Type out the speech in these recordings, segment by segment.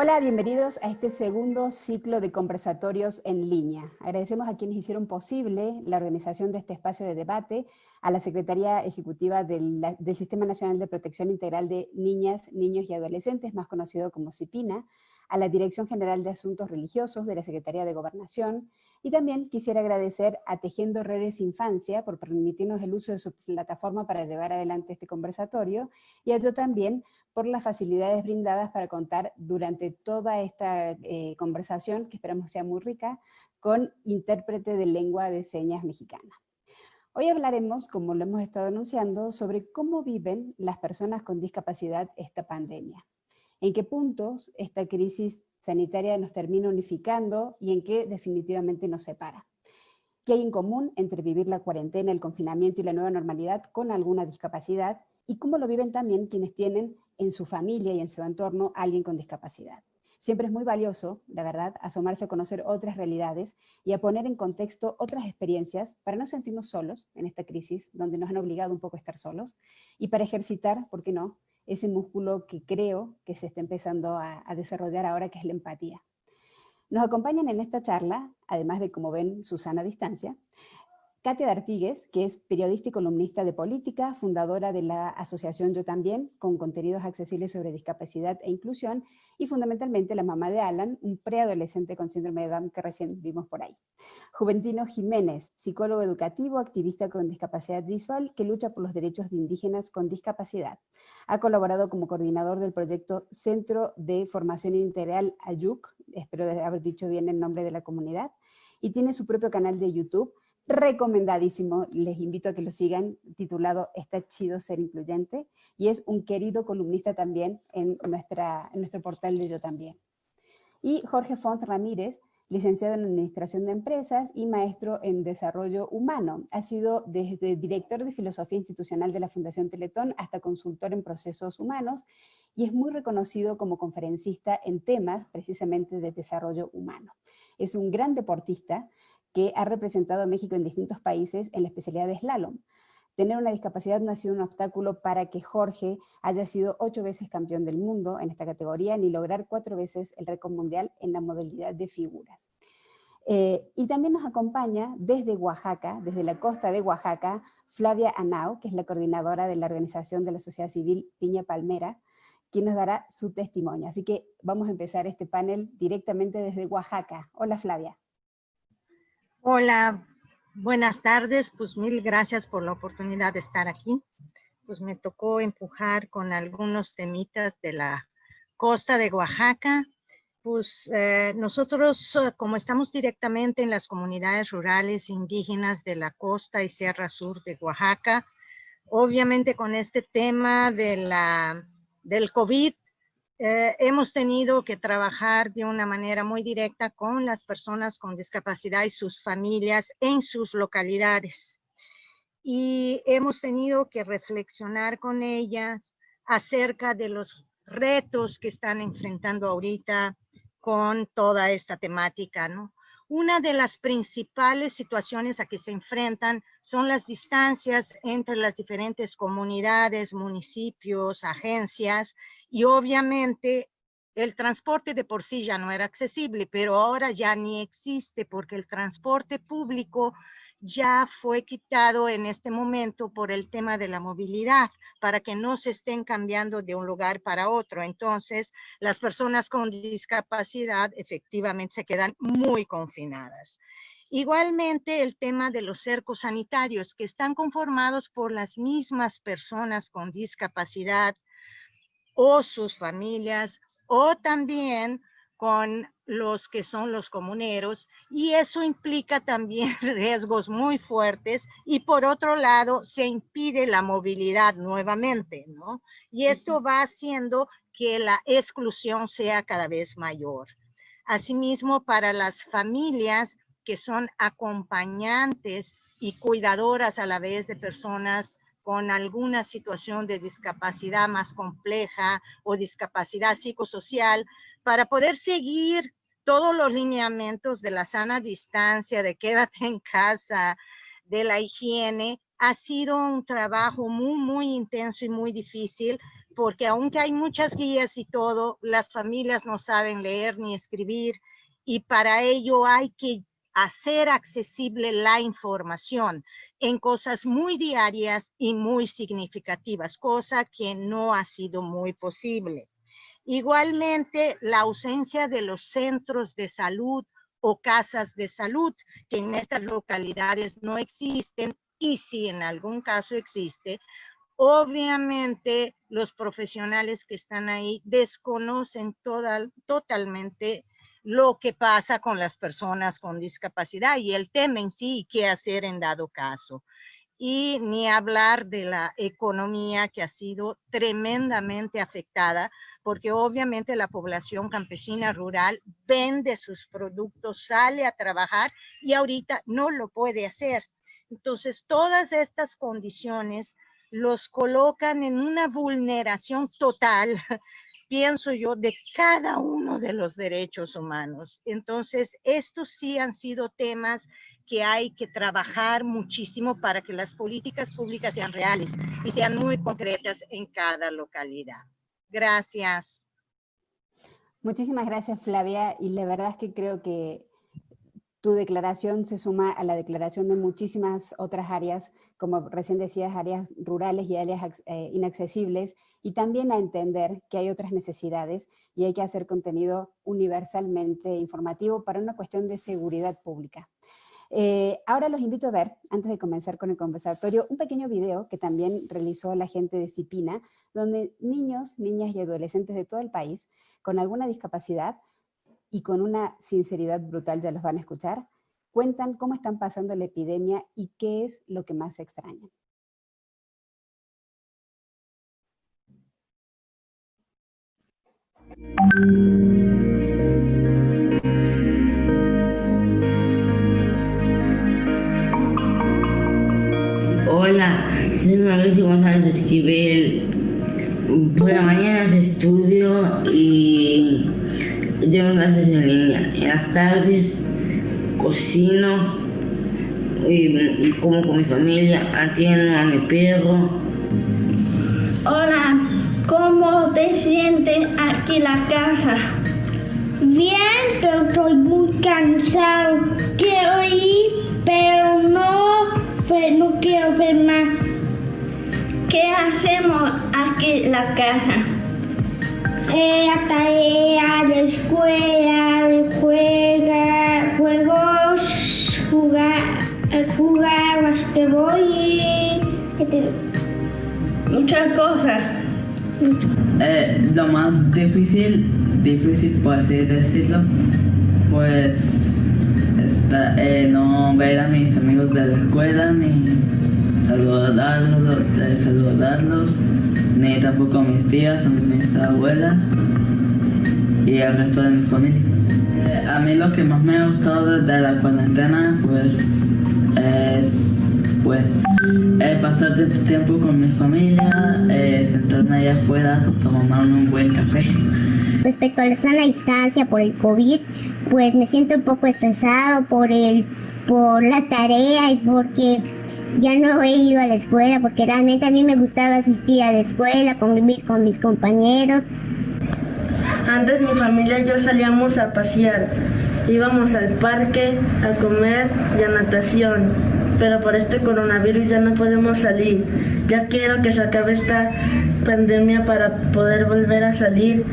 Hola, bienvenidos a este segundo ciclo de conversatorios en línea. Agradecemos a quienes hicieron posible la organización de este espacio de debate, a la Secretaría Ejecutiva del, Sistema Nacional de Protección Integral de Niñas, Niños y Adolescentes, más conocido como CIPINA, a la Dirección General de Asuntos Religiosos de la Secretaría de Gobernación, y también quisiera agradecer a Tejiendo Redes Infancia por permitirnos el uso de su plataforma para llevar adelante este conversatorio, y a Yo también por las facilidades brindadas para contar durante toda esta eh, conversación, que esperamos sea muy rica, con intérprete de lengua de señas mexicana. Hoy hablaremos, como lo hemos estado anunciando, sobre cómo viven las personas con discapacidad esta pandemia. En qué puntos esta crisis sanitaria nos termina unificando y en qué definitivamente nos separa. ¿Qué hay en común entre vivir la cuarentena, el confinamiento y la nueva normalidad con alguna discapacidad? Y cómo lo viven también quienes tienen en su familia y en su entorno alguien con discapacidad. Siempre es muy valioso, la verdad, asomarse a conocer otras realidades y a poner en contexto otras experiencias para no sentirnos solos en esta crisis, donde nos han obligado un poco a estar solos, y para ejercitar, ¿por qué no?, ese músculo que creo que se está empezando a, desarrollar ahora, que es la empatía. Nos acompañan en esta charla, además de, como ven, Susana a distancia, Katia D'Artigues, que es periodista y columnista de política, fundadora de la asociación Yo También, con contenidos accesibles sobre discapacidad e inclusión, y fundamentalmente la mamá de Alan, un preadolescente con síndrome de Down que recién vimos por ahí. Juventino Jiménez, psicólogo educativo, activista con discapacidad visual, que lucha por los derechos de indígenas con discapacidad. Ha colaborado como coordinador del proyecto Centro de Formación Integral AYUC, espero haber dicho bien el nombre de la comunidad, y tiene su propio canal de YouTube, recomendadísimo, les invito a que lo sigan, titulado Está chido ser incluyente, y es un querido columnista también en, nuestra, nuestro portal de Yo También. Y Jorge Font Ramírez, licenciado en Administración de Empresas y maestro en Desarrollo Humano. Ha sido desde director de Filosofía Institucional de la Fundación Teletón hasta consultor en procesos humanos y es muy reconocido como conferencista en temas precisamente de desarrollo humano. Es un gran deportista, que ha representado a México en distintos países en la especialidad de slalom. Tener una discapacidad no ha sido un obstáculo para que Jorge haya sido ocho veces campeón del mundo en esta categoría, ni lograr cuatro veces el récord mundial en la modalidad de figuras. Eh, y también nos acompaña desde Oaxaca, desde la costa de Oaxaca, Flavia Anau, que es la coordinadora de la organización de la sociedad civil Piña Palmera, quien nos dará su testimonio. Así que vamos a empezar este panel directamente desde Oaxaca. Hola Flavia. Hola, buenas tardes. Pues mil gracias por la oportunidad de estar aquí. Pues me tocó empujar con algunos temitas de la costa de Oaxaca. Pues eh, nosotros, eh, como estamos directamente en las comunidades rurales indígenas de la costa y sierra sur de Oaxaca, obviamente con este tema de la, del COVID, eh, hemos tenido que trabajar de una manera muy directa con las personas con discapacidad y sus familias en sus localidades. Y hemos tenido que reflexionar con ellas acerca de los retos que están enfrentando ahorita con toda esta temática, ¿no? Una de las principales situaciones a que se enfrentan son las distancias entre las diferentes comunidades, municipios, agencias y obviamente el transporte de por sí ya no era accesible, pero ahora ya ni existe porque el transporte público ya fue quitado en este momento por el tema de la movilidad, para que no se estén cambiando de un lugar para otro. Entonces, las personas con discapacidad efectivamente se quedan muy confinadas. Igualmente, el tema de los cercos sanitarios, que están conformados por las mismas personas con discapacidad o sus familias, o también con los que son los comuneros y eso implica también riesgos muy fuertes y por otro lado se impide la movilidad nuevamente, ¿no? Y esto va haciendo que la exclusión sea cada vez mayor. Asimismo, para las familias que son acompañantes y cuidadoras a la vez de personas con alguna situación de discapacidad más compleja o discapacidad psicosocial, para poder seguir todos los lineamientos de la sana distancia, de quédate en casa, de la higiene, ha sido un trabajo muy, muy intenso y muy difícil porque aunque hay muchas guías y todo, las familias no saben leer ni escribir y para ello hay que hacer accesible la información en cosas muy diarias y muy significativas, cosa que no ha sido muy posible. Igualmente, la ausencia de los centros de salud o casas de salud, que en estas localidades no existen y si en algún caso existe, obviamente los profesionales que están ahí desconocen totalmente lo que pasa con las personas con discapacidad y el tema en sí qué hacer en dado caso. Y ni hablar de la economía que ha sido tremendamente afectada, porque obviamente la población campesina rural vende sus productos, sale a trabajar y ahorita no lo puede hacer. Entonces, todas estas condiciones los colocan en una vulneración total pienso yo, de cada uno de los derechos humanos. Entonces, estos sí han sido temas que hay que trabajar muchísimo para que las políticas públicas sean reales y sean muy concretas en cada localidad. Gracias. Muchísimas gracias, Flavia. Y la verdad es que creo que tu declaración se suma a la declaración de muchísimas otras áreas, como recién decías, áreas rurales y áreas eh, inaccesibles, y también a entender que hay otras necesidades y hay que hacer contenido universalmente informativo para una cuestión de seguridad pública. Eh, ahora los invito a ver, antes de comenzar con el conversatorio, un pequeño video que también realizó la gente de Cipina, donde niños, niñas y adolescentes de todo el país con alguna discapacidad y con una sinceridad brutal, ya los van a escuchar, cuentan cómo están pasando la epidemia y qué es lo que más extrañan. Las tardes cocino y, como con mi familia, atiendo a mi perro. Hola, ¿cómo te sientes aquí en la casa? Bien, pero estoy muy cansado. Quiero ir, pero no, no quiero más. ¿Qué hacemos aquí en la casa? Eh, la tarea, la escuela, juega, juegos, jugar, jugar basquetbol y muchas cosas. Eh, lo más difícil, difícil por así decirlo, pues está, eh, no ver a mis amigos de la escuela ni saludarlos, saludarlos ni tampoco a mis tías, a mis abuelas y al resto de mi familia. Eh, a mí lo que más me ha gustado de la cuarentena pues es pues eh, pasar tiempo con mi familia, eh, sentarme allá afuera, tomar un buen café. Respecto a la sana distancia por el COVID, pues me siento un poco estresado por el por la tarea y porque ya no he ido a la escuela porque realmente a mí me gustaba asistir a la escuela, convivir con mis compañeros. Antes mi familia y yo salíamos a pasear, íbamos al parque, a comer y a natación, pero por este coronavirus ya no podemos salir. Ya quiero que se acabe esta pandemia para poder volver a salir.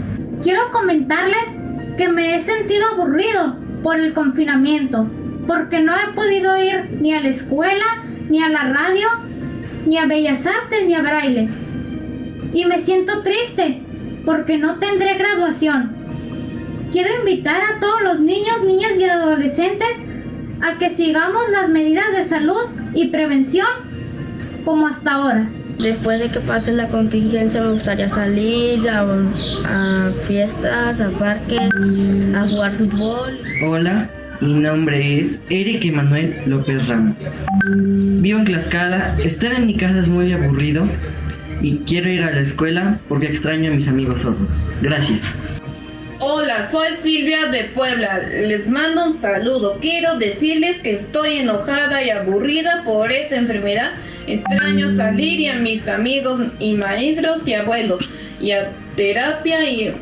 Quiero comentarles que me he sentido aburrido por el confinamiento, porque no he podido ir ni a la escuela ni a la radio, ni a Bellas Artes, ni a Braille. Y me siento triste porque no tendré graduación. Quiero invitar a todos los niños, niñas y adolescentes a que sigamos las medidas de salud y prevención como hasta ahora. Después de que pase la contingencia me gustaría salir a, a fiestas, a parques, a jugar fútbol. Hola, mi nombre es Eric Emanuel López Ramos. Vivo en Tlaxcala, estar en mi casa es muy aburrido y quiero ir a la escuela porque extraño a mis amigos sordos. Gracias. Hola, soy Silvia de Puebla. Les mando un saludo. Quiero decirles que estoy enojada y aburrida por esa enfermedad. Extraño salir y a mis amigos y maestros y abuelos. y a terapia y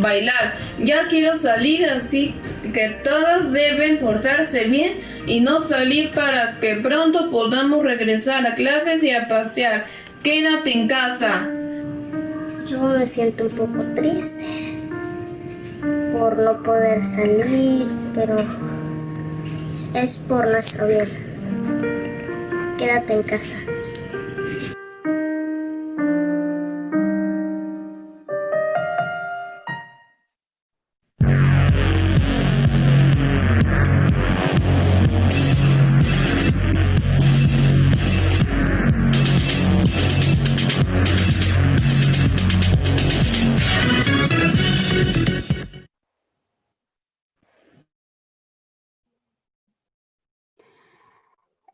bailar. Ya quiero salir así que todos deben portarse bien y no salir para que pronto podamos regresar a clases y a pasear. Quédate en casa. Yo me siento un poco triste por no poder salir, pero es por nuestro bien. Quédate en casa.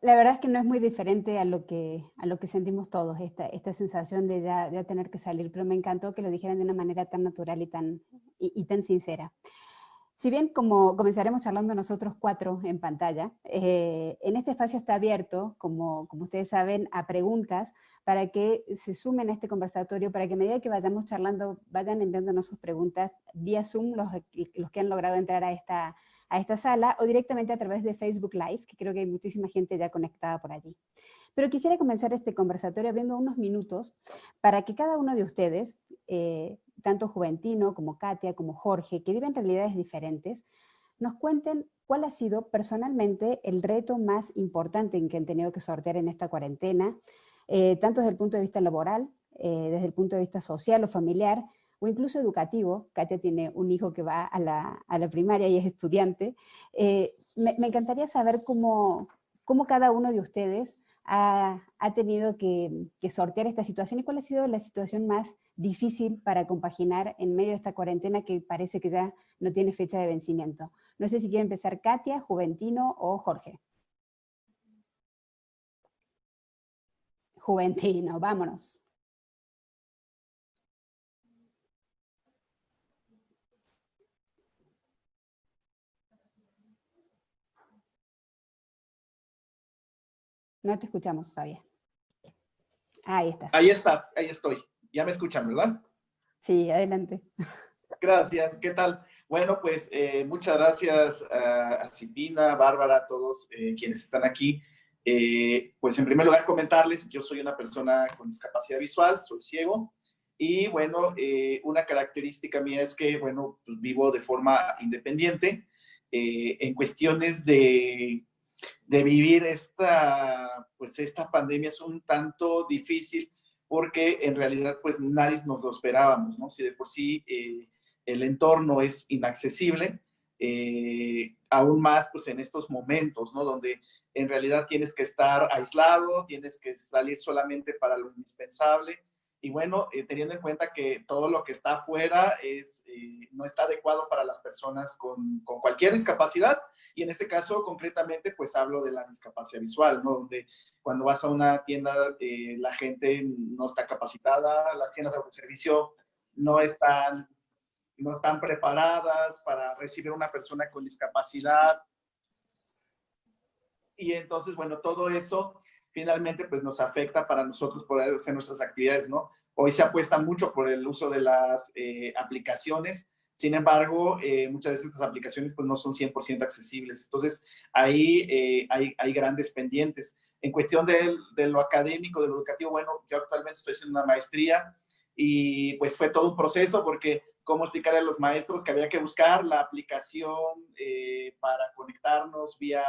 La verdad es que no es muy diferente a lo que, a lo que sentimos todos, esta, esta sensación de ya, ya tener que salir, pero me encantó que lo dijeran de una manera tan natural y tan, y, tan sincera. Si bien como comenzaremos charlando nosotros cuatro en pantalla, eh, en este espacio está abierto, como, como ustedes saben, a preguntas para que se sumen a este conversatorio, para que a medida que vayamos charlando vayan enviándonos sus preguntas vía Zoom, los, los que han logrado entrar a esta, a esta sala o directamente a través de Facebook Live, que creo que hay muchísima gente ya conectada por allí. Pero quisiera comenzar este conversatorio abriendo unos minutos para que cada uno de ustedes, eh, tanto Juventino como Katia, como Jorge, que viven realidades diferentes, nos cuenten cuál ha sido personalmente el reto más importante en que han tenido que sortear en esta cuarentena, eh, tanto desde el punto de vista laboral, eh, desde el punto de vista social o familiar, o incluso educativo, Katia tiene un hijo que va a la, primaria y es estudiante, eh, me, encantaría saber cómo, cómo, cada uno de ustedes ha, tenido que, sortear esta situación y cuál ha sido la situación más difícil para compaginar en medio de esta cuarentena que parece que ya no tiene fecha de vencimiento. No sé si quiere empezar Katia, Juventino o Jorge. Juventino, vámonos. No te escuchamos todavía. Ahí está. Ahí está, ahí estoy. Ya me escuchan, ¿verdad? Sí, adelante. Gracias, ¿qué tal? Bueno, pues eh, muchas gracias a, Cipina, Bárbara, a todos eh, quienes están aquí. Eh, pues en primer lugar comentarles, yo soy una persona con discapacidad visual, soy ciego, y bueno, una característica mía es que, bueno, pues vivo de forma independiente. en cuestiones de de vivir esta, pues esta pandemia es un tanto difícil porque en realidad pues nadie nos lo esperábamos, ¿no? Si de por sí eh, el entorno es inaccesible, eh, aún más pues en estos momentos, ¿no? Donde en realidad tienes que estar aislado, tienes que salir solamente para lo indispensable, y bueno, eh, teniendo en cuenta que todo lo que está afuera es, eh, no está adecuado para las personas con, con, cualquier discapacidad, y en este caso concretamente pues hablo de la discapacidad visual, ¿no? Donde cuando vas a una tienda eh, la gente no está capacitada, las tiendas de servicio no están, no están preparadas para recibir a una persona con discapacidad, y entonces, bueno, todo eso finalmente pues nos afecta para nosotros poder hacer nuestras actividades, ¿no? Hoy se apuesta mucho por el uso de las eh, aplicaciones, sin embargo, eh, muchas veces estas aplicaciones pues no son 100% accesibles. Entonces, ahí eh, hay, hay, grandes pendientes. En cuestión de, de, lo académico, de lo educativo, bueno, yo actualmente estoy haciendo una maestría y pues fue todo un proceso porque cómo explicarle a los maestros que había que buscar la aplicación eh, para conectarnos vía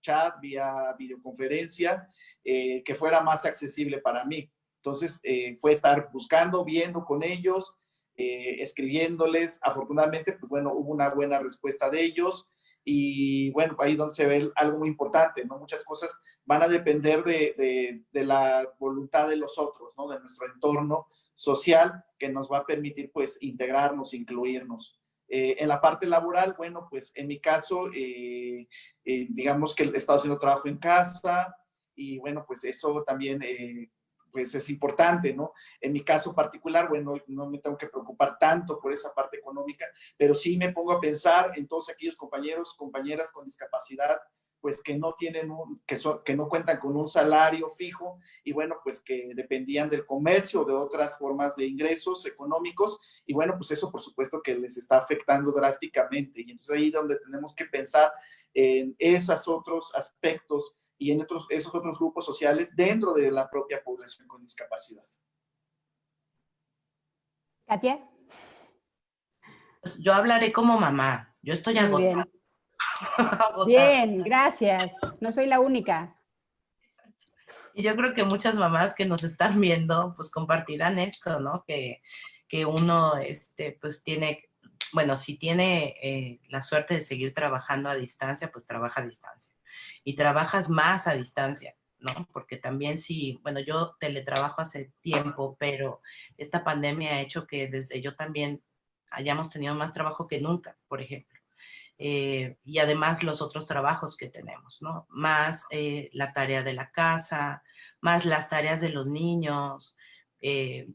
chat, vía videoconferencia, eh, que fuera más accesible para mí. Entonces, eh, fue estar buscando, viendo con ellos, escribiéndoles. Afortunadamente, pues bueno, hubo una buena respuesta de ellos. Y bueno, ahí donde se ve algo muy importante, ¿no? Muchas cosas van a depender de, de, de la voluntad de los otros, ¿no? De nuestro entorno, social que nos va a permitir pues integrarnos, incluirnos. Eh, en la parte laboral, bueno, pues en mi caso, eh, eh, digamos que he estado haciendo trabajo en casa y bueno, pues eso también pues es importante, ¿no? En mi caso particular, bueno, no me tengo que preocupar tanto por esa parte económica, pero sí me pongo a pensar en todos aquellos compañeros, compañeras con discapacidad pues que no tienen un, que, que no cuentan con un salario fijo y bueno, pues que dependían del comercio o de otras formas de ingresos económicos y bueno, pues eso por supuesto que les está afectando drásticamente y entonces ahí donde tenemos que pensar en esos otros aspectos y en otros, esos otros grupos sociales dentro de la propia población con discapacidad. Katia. Pues yo hablaré como mamá. Yo estoy agotada. Bien. gracias. No soy la única. Y yo creo que muchas mamás que nos están viendo, pues compartirán esto, ¿no? Que, que uno, este, pues tiene, bueno, si tiene eh, la suerte de seguir trabajando a distancia, pues trabaja a distancia. Y trabajas más a distancia. ¿no? Porque también sí, bueno, yo teletrabajo hace tiempo, pero esta pandemia ha hecho que desde yo también hayamos tenido más trabajo que nunca, por ejemplo. Eh, y además los otros trabajos que tenemos, ¿no? Más eh, la tarea de la casa, más las tareas de los niños. Eh,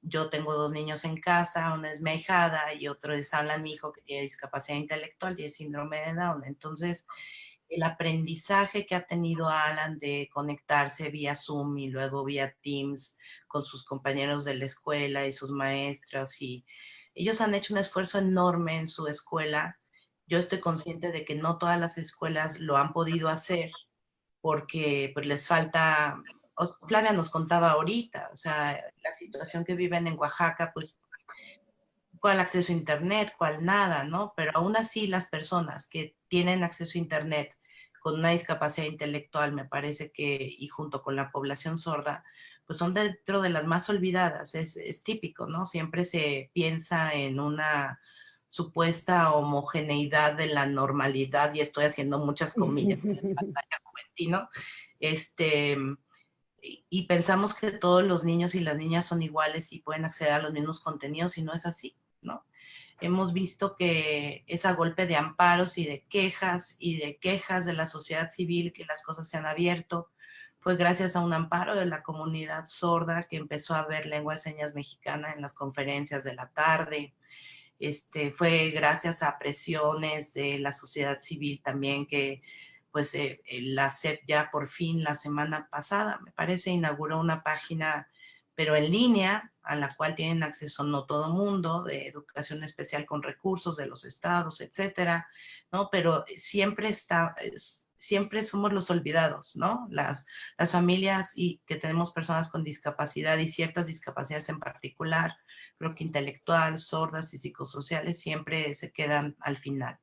yo tengo dos niños en casa, una es mi y otro es Alan, mi hijo, que tiene discapacidad intelectual y síndrome de Down. Entonces, el aprendizaje que ha tenido Alan de conectarse vía Zoom y luego vía Teams con sus compañeros de la escuela y sus maestras y ellos han hecho un esfuerzo enorme en su escuela. Yo estoy consciente de que no todas las escuelas lo han podido hacer porque pues, les falta, Flavia nos contaba ahorita, o sea, la situación que viven en Oaxaca, pues, cuál acceso a internet, cuál nada, ¿no? Pero aún así las personas que tienen acceso a internet con una discapacidad intelectual, me parece que, y junto con la población sorda, pues son dentro de las más olvidadas, es, típico, ¿no? Siempre se piensa en una supuesta homogeneidad de la normalidad, y estoy haciendo muchas comillas en pantalla ¿no? este, y pensamos que todos los niños y las niñas son iguales y pueden acceder a los mismos contenidos, y no es así, ¿no? Hemos visto que es a golpe de amparos y de quejas, y de quejas de la sociedad civil que las cosas se han abierto, fue gracias a un amparo de la comunidad sorda que empezó a ver lengua de señas mexicana en las conferencias de la tarde. Este, fue gracias a presiones de la sociedad civil también que pues eh, la CEP ya por fin la semana pasada, me parece, inauguró una página, pero en línea, a la cual tienen acceso no todo mundo, de educación especial con recursos de los estados, etcétera, ¿no? Pero siempre está, siempre somos los olvidados, ¿no? Las, las familias y que tenemos personas con discapacidad y ciertas discapacidades en particular, creo que intelectual, sordas y psicosociales siempre se quedan al final.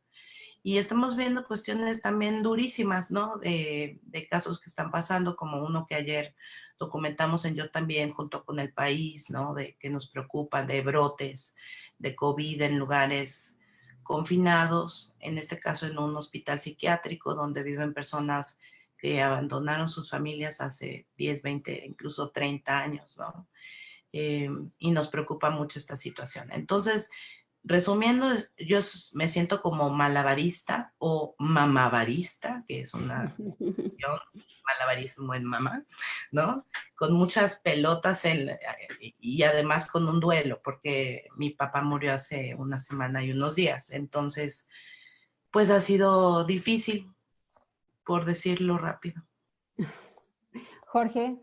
Y estamos viendo cuestiones también durísimas, ¿no? De, de casos que están pasando, como uno que ayer documentamos en Yo también, junto con el país, ¿no? De que nos preocupa, de brotes de COVID en lugares confinados, en este caso en un hospital psiquiátrico donde viven personas que abandonaron sus familias hace 10, 20, incluso 30 años, ¿no? Eh, y nos preocupa mucho esta situación. Entonces, resumiendo, yo me siento como malabarista o mamabarista, que es una malabarismo en mamá, ¿no? Con muchas pelotas y además con un duelo, porque mi papá murió hace una semana y unos días. Entonces, pues ha sido difícil, por decirlo rápido. Jorge,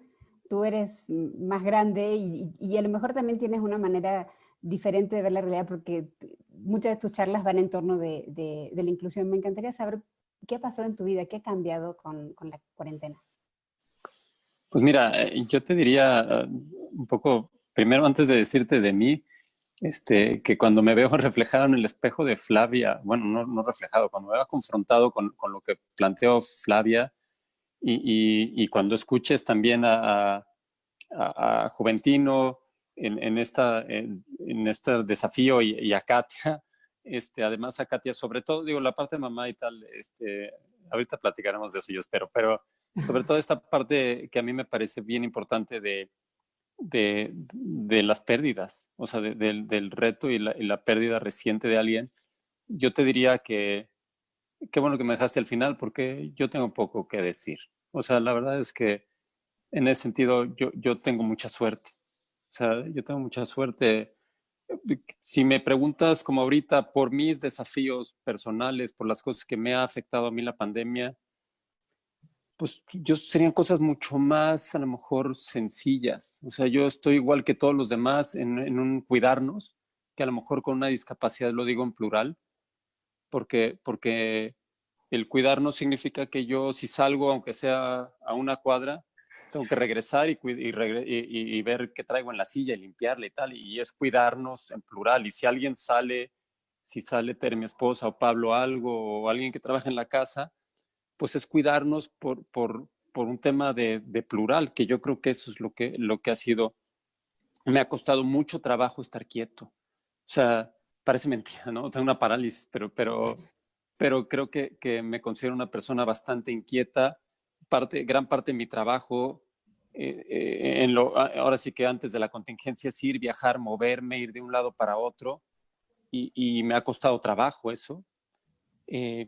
tú eres más grande y, y a lo mejor también tienes una manera diferente de ver la realidad porque muchas de tus charlas van en torno de, de, la inclusión. Me encantaría saber qué pasado en tu vida, qué ha cambiado con, con la cuarentena. Pues mira, eh, yo te diría eh, un poco, primero antes de decirte de mí, este, que cuando me veo reflejado en el espejo de Flavia, bueno, no, no reflejado, cuando me veo confrontado con, con lo que planteó Flavia y, y, y cuando escuches también a, a, a Juventino, en, esta, en, este desafío y, a Katia, este, además a Katia, sobre todo, digo, la parte de mamá y tal, este, ahorita platicaremos de eso, yo espero, pero sobre todo esta parte que a mí me parece bien importante de, de, de las pérdidas, o sea, del reto y la, y la, pérdida reciente de alguien, yo te diría que qué bueno que me dejaste al final porque yo tengo poco que decir. O sea, la verdad es que en ese sentido yo, yo tengo mucha suerte. O sea, yo tengo mucha suerte. Si me preguntas como ahorita por mis desafíos personales, por las cosas que me ha afectado a mí la pandemia, pues yo serían cosas mucho más a lo mejor sencillas. O sea, yo estoy igual que todos los demás en, en un cuidarnos, que a lo mejor con una discapacidad lo digo en plural, porque, porque el cuidarnos significa que yo si salgo, aunque sea a una cuadra, tengo que regresar y, y, ver qué traigo en la silla y limpiarle y tal, y es cuidarnos en plural. Y si alguien sale, si sale Tere, mi esposa, o Pablo algo, o alguien que trabaja en la casa, pues es cuidarnos por, por, por un tema de, de, plural, que yo creo que eso es lo que, lo que ha sido, me ha costado mucho trabajo estar quieto. O sea, parece mentira, ¿no? Tengo una parálisis, pero, pero, pero creo que, que me considero una persona bastante inquieta. Parte, gran parte de mi trabajo, eh, eh, en lo, ahora sí que antes de la contingencia, es ir, viajar, moverme, ir de un lado para otro. Y, y me ha costado trabajo eso. Eh,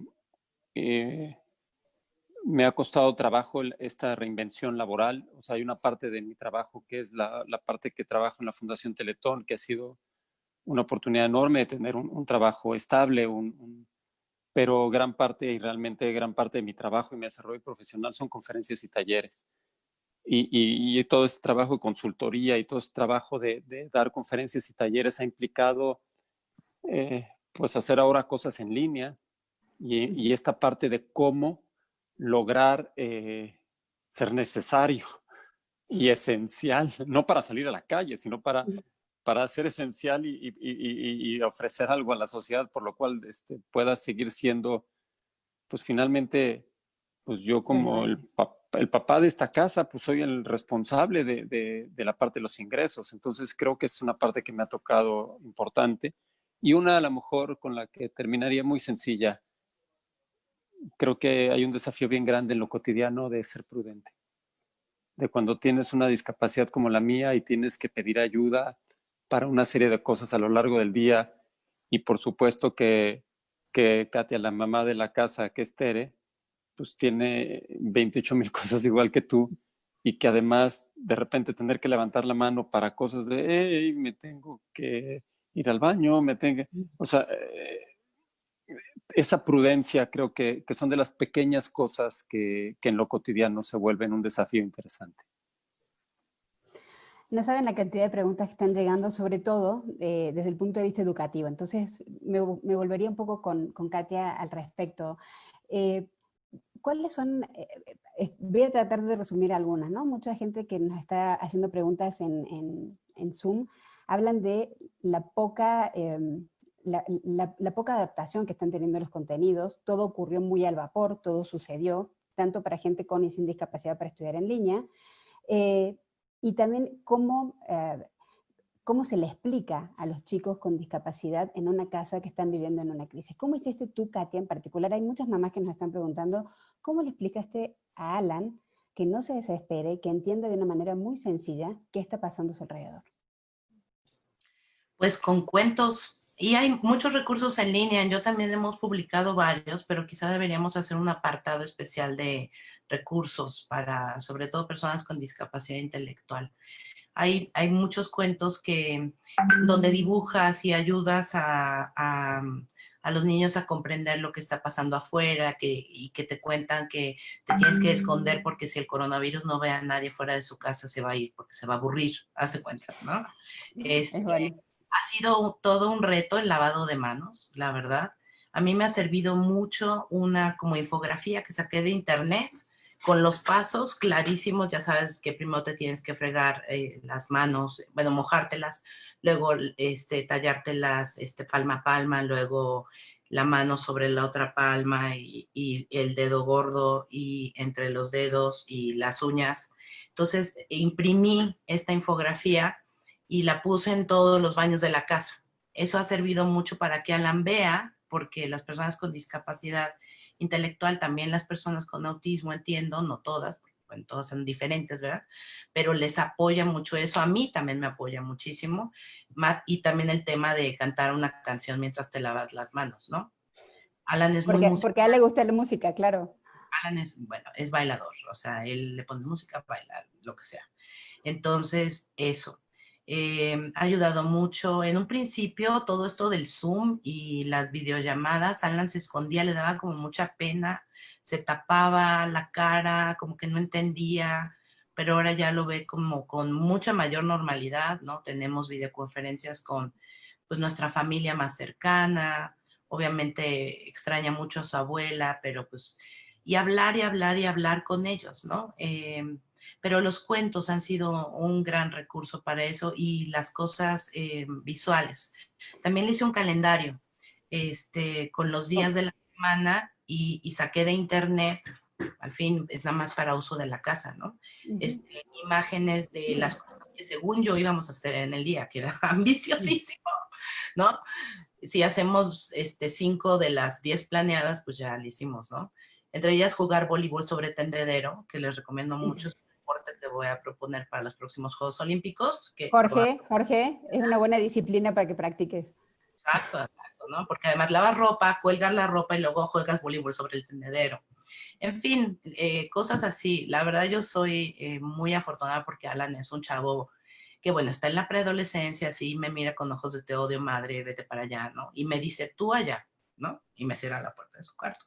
me ha costado trabajo esta reinvención laboral. O sea, hay una parte de mi trabajo que es la, la parte que trabajo en la Fundación Teletón, que ha sido una oportunidad enorme de tener un, trabajo estable, un, pero gran parte y realmente gran parte de mi trabajo y mi desarrollo profesional son conferencias y talleres. Y, y, todo este trabajo de consultoría y todo este trabajo de, de dar conferencias y talleres ha implicado eh, pues hacer ahora cosas en línea y, y esta parte de cómo lograr eh, ser necesario y esencial, no para salir a la calle, sino para, para ser esencial y, y, y, ofrecer algo a la sociedad, por lo cual este, pueda seguir siendo, pues finalmente, pues yo como el, el papá de esta casa, pues soy el responsable de, de, de, la parte de los ingresos. Entonces creo que es una parte que me ha tocado importante y una a lo mejor con la que terminaría muy sencilla creo que hay un desafío bien grande en lo cotidiano de ser prudente. De cuando tienes una discapacidad como la mía y tienes que pedir ayuda para una serie de cosas a lo largo del día. Y por supuesto que, que Katia, la mamá de la casa, que es Tere, pues tiene 28 mil cosas igual que tú y que además de repente tener que levantar la mano para cosas de, hey, me tengo que ir al baño, me tengo, o sea, eh, esa prudencia creo que, que, son de las pequeñas cosas que, que, en lo cotidiano se vuelven un desafío interesante. No saben la cantidad de preguntas que están llegando, sobre todo eh, desde el punto de vista educativo. Entonces, me, volvería un poco con, Katia al respecto. Eh, ¿Cuáles son? Eh, voy a tratar de resumir algunas, ¿no? Mucha gente que nos está haciendo preguntas en, Zoom hablan de la poca em, la, poca adaptación que están teniendo los contenidos, todo ocurrió muy al vapor, todo sucedió, tanto para gente con y sin discapacidad para estudiar en línea, y también cómo, eh, cómo se le explica a los chicos con discapacidad en una casa que están viviendo en una crisis. ¿Cómo hiciste tú, Katia, en particular? Hay muchas mamás que nos están preguntando, ¿cómo le explicaste a Alan que no se desespere, que entienda de una manera muy sencilla qué está pasando a su alrededor? Pues con cuentos y hay muchos recursos en línea, yo también hemos publicado varios, pero quizá deberíamos hacer un apartado especial de recursos para, sobre todo, personas con discapacidad intelectual. Hay, hay muchos cuentos que, donde dibujas y ayudas a, a, a, los niños a comprender lo que está pasando afuera que, y que te cuentan que te tienes que esconder porque si el coronavirus no ve a nadie fuera de su casa se va a ir porque se va a aburrir, hace cuenta, ¿no? Este, ha sido todo un reto el lavado de manos, la verdad. A mí me ha servido mucho una como infografía que saqué de internet con los pasos clarísimos, ya sabes que primero te tienes que fregar eh, las manos, bueno, mojártelas, luego este, tallártelas este, palma a palma, luego la mano sobre la otra palma y, y, el dedo gordo y entre los dedos y las uñas. Entonces imprimí esta infografía y la puse en todos los baños de la casa. Eso ha servido mucho para que Alan vea, porque las personas con discapacidad intelectual, también las personas con autismo, entiendo, no todas, bueno, todas son diferentes, ¿verdad? Pero les apoya mucho eso, a mí también me apoya muchísimo, y también el tema de cantar una canción mientras te lavas las manos, ¿no? Alan es porque, muy Porque a él le gusta la música, claro. Alan es, bueno, es bailador, o sea, él le pone música, baila, lo que sea. Entonces, eso. Eh, ha ayudado mucho. En un principio, todo esto del Zoom y las videollamadas, Alan se escondía, le daba como mucha pena se tapaba la cara, como que no entendía, pero ahora ya lo ve como con mucha mayor normalidad, ¿no? Tenemos videoconferencias con pues nuestra familia más cercana, obviamente extraña mucho a su abuela, pero pues, y hablar y hablar y hablar con ellos, ¿no? Em, pero los cuentos han sido un gran recurso para eso y las cosas em, visuales. También le hice un calendario este, con los días de la semana y, saqué de internet, al fin es nada más para uso de la casa, ¿no? este, imágenes de las cosas que según yo íbamos a hacer en el día, que era ambiciosísimo, ¿no? Si hacemos este, cinco de las diez planeadas, pues ya lo hicimos, ¿no? Entre ellas jugar voleibol sobre tendedero, que les recomiendo mucho, es un deporte que voy a proponer para los próximos Juegos Olímpicos. Que Jorge, Jorge, es una buena disciplina para que practiques. Exacto, exacto, ¿no? Porque además lavas ropa, cuelgas la ropa y luego juegas voleibol sobre el tendedero. En fin, eh, cosas así. La verdad yo soy eh, muy afortunada porque Alan es un chavo que bueno, está en la preadolescencia, así me mira con ojos de te odio madre, vete para allá, ¿no? Y me dice, tú allá, ¿no? Y me cierra la puerta de su cuarto.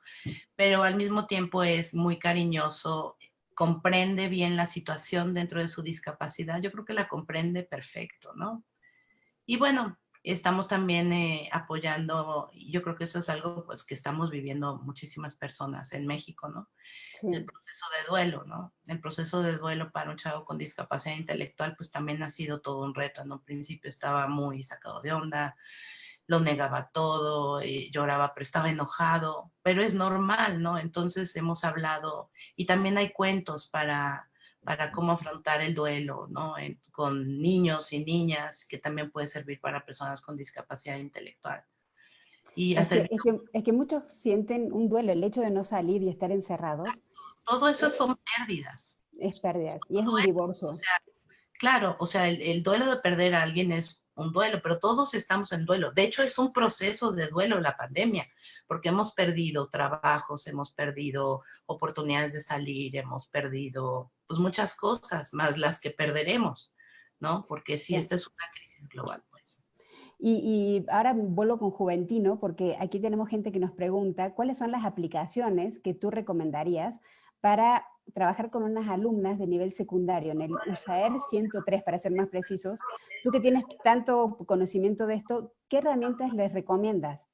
Pero al mismo tiempo es muy cariñoso, comprende bien la situación dentro de su discapacidad, yo creo que la comprende perfecto, ¿no? Y bueno, estamos también eh, apoyando, yo creo que eso es algo pues, que estamos viviendo muchísimas personas en México, ¿no? El proceso de duelo, ¿no? El proceso de duelo para un chavo con discapacidad intelectual pues también ha sido todo un reto. En un principio estaba muy sacado de onda, lo negaba todo, eh, lloraba, pero estaba enojado, pero es normal, ¿no? Entonces hemos hablado, y también hay cuentos para para cómo afrontar el duelo, ¿no? con niños y niñas, que también puede servir para personas con discapacidad intelectual. Y es, que, es, que, muchos sienten un duelo, el hecho de no salir y estar encerrados. Todo eso son pérdidas. Es pérdidas, y es un divorcio. claro, o sea, el, el duelo de perder a alguien es un duelo, pero todos estamos en duelo. De hecho, es un proceso de duelo la pandemia, porque hemos perdido trabajos, hemos perdido oportunidades de salir, hemos perdido pues muchas cosas, más las que perderemos, ¿no? Porque si esta es una crisis global, pues. Y, y, ahora vuelvo con Juventino, porque aquí tenemos gente que nos pregunta, ¿cuáles son las aplicaciones que tú recomendarías para trabajar con unas alumnas de nivel secundario en el USAER 103, para ser más precisos? Tú que tienes tanto conocimiento de esto, ¿qué herramientas les recomiendas?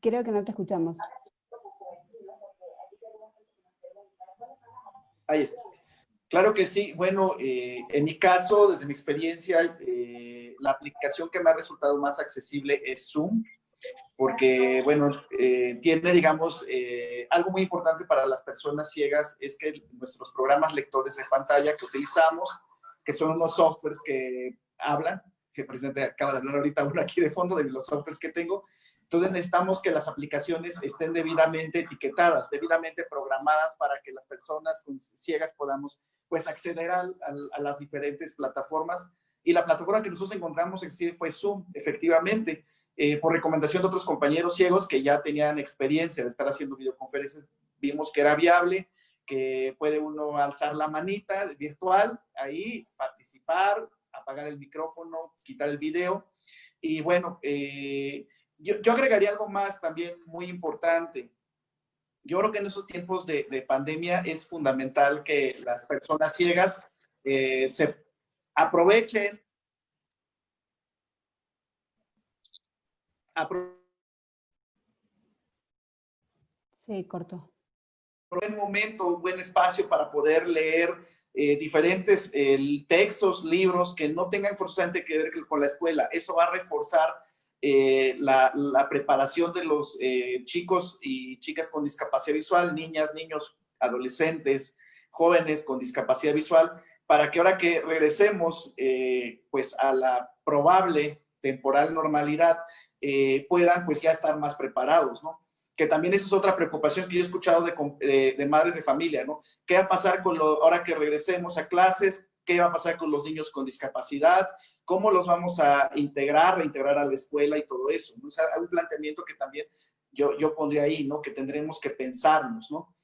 Creo que no te escuchamos. Ahí está. Claro que sí. Bueno, eh, en mi caso, desde mi experiencia, eh, la aplicación que me ha resultado más accesible es Zoom, porque, bueno, eh, tiene, digamos, algo muy importante para las personas ciegas, es que nuestros programas lectores de pantalla que utilizamos, que son unos softwares que hablan, que presente acaba de hablar ahorita uno aquí de fondo de los softwares que tengo. Entonces necesitamos que las aplicaciones estén debidamente etiquetadas, debidamente programadas para que las personas ciegas podamos pues acceder a, las diferentes plataformas. Y la plataforma que nosotros encontramos fue Zoom, efectivamente, eh, por recomendación de otros compañeros ciegos que ya tenían experiencia de estar haciendo videoconferencias, vimos que era viable, que puede uno alzar la manita virtual, ahí participar, apagar el micrófono, quitar el video. Y bueno, eh, yo, agregaría algo más también muy importante. Yo creo que en esos tiempos de, pandemia es fundamental que las personas ciegas eh, se aprovechen Sí, corto. buen momento, un buen espacio para poder leer eh, diferentes eh, textos, libros que no tengan forzosamente que ver con la escuela. Eso va a reforzar eh, la, preparación de los chicos y chicas con discapacidad visual, niñas, niños, adolescentes, jóvenes con discapacidad visual, para que ahora que regresemos pues a la probable temporal normalidad, puedan pues ya estar más preparados, ¿no? Que también esa es otra preocupación que yo he escuchado de, madres de familia, ¿no? ¿Qué va a pasar con lo, ahora que regresemos a clases? ¿Qué va a pasar con los niños con discapacidad? ¿Cómo los vamos a integrar, reintegrar a la escuela y todo eso? ¿no? Hay un planteamiento que también yo, yo pondría ahí, ¿no? Que tendremos que pensarnos, ¿no?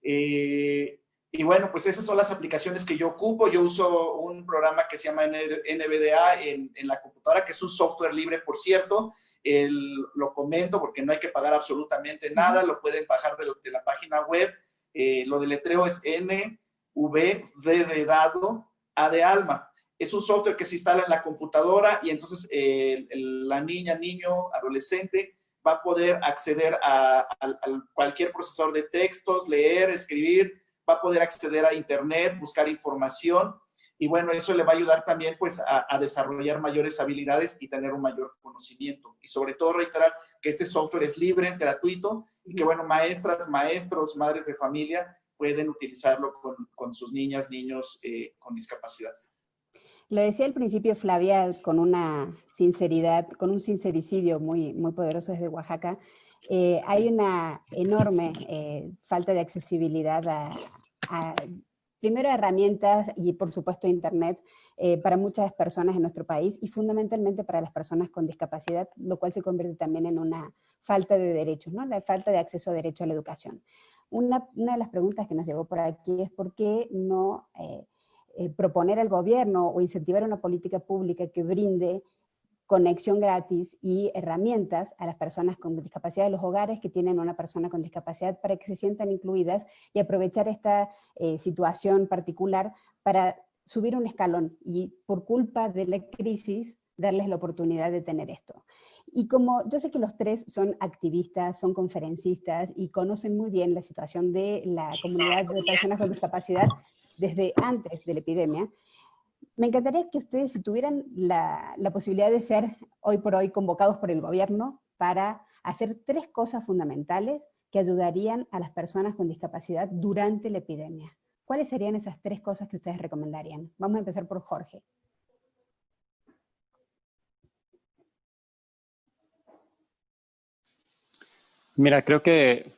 Eh, Y bueno, pues esas son las aplicaciones que yo ocupo. Yo uso un programa que se llama NVDA en, en la computadora, que es un software libre, por cierto. El, lo comento porque no hay que pagar absolutamente nada. Lo pueden bajar de, de la página web. Eh, lo deletreo es NVD de dado, A de alma. Es un software que se instala en la computadora y entonces eh, la niña, niño, adolescente va a poder acceder a, a, a cualquier procesador de textos, leer, escribir, va a poder acceder a internet, buscar información y bueno, eso le va a ayudar también pues a, a, desarrollar mayores habilidades y tener un mayor conocimiento. Y sobre todo reiterar que este software es libre, es gratuito y que bueno, maestras, maestros, madres de familia pueden utilizarlo con, con sus niñas, niños eh, con discapacidad. Lo decía al principio Flavia con una sinceridad, con un sincericidio muy, muy poderoso desde Oaxaca, eh, hay una enorme eh, falta de accesibilidad a, a, primero herramientas y por supuesto internet eh, para muchas personas en nuestro país y fundamentalmente para las personas con discapacidad, lo cual se convierte también en una falta de derechos, ¿no? la falta de acceso a derecho a la educación. Una, una de las preguntas que nos llegó por aquí es por qué no proponer al gobierno o incentivar una política pública que brinde conexión gratis y herramientas a las personas con discapacidad de los hogares que tienen una persona con discapacidad para que se sientan incluidas y aprovechar esta eh, situación particular para subir un escalón y por culpa de la crisis darles la oportunidad de tener esto. Y como yo sé que los tres son activistas, son conferencistas y conocen muy bien la situación de la comunidad de personas con discapacidad desde antes de la epidemia, me encantaría que ustedes, si tuvieran la, posibilidad de ser hoy por hoy convocados por el gobierno para hacer tres cosas fundamentales que ayudarían a las personas con discapacidad durante la epidemia. ¿Cuáles serían esas tres cosas que ustedes recomendarían? Vamos a empezar por Jorge. Mira, creo que,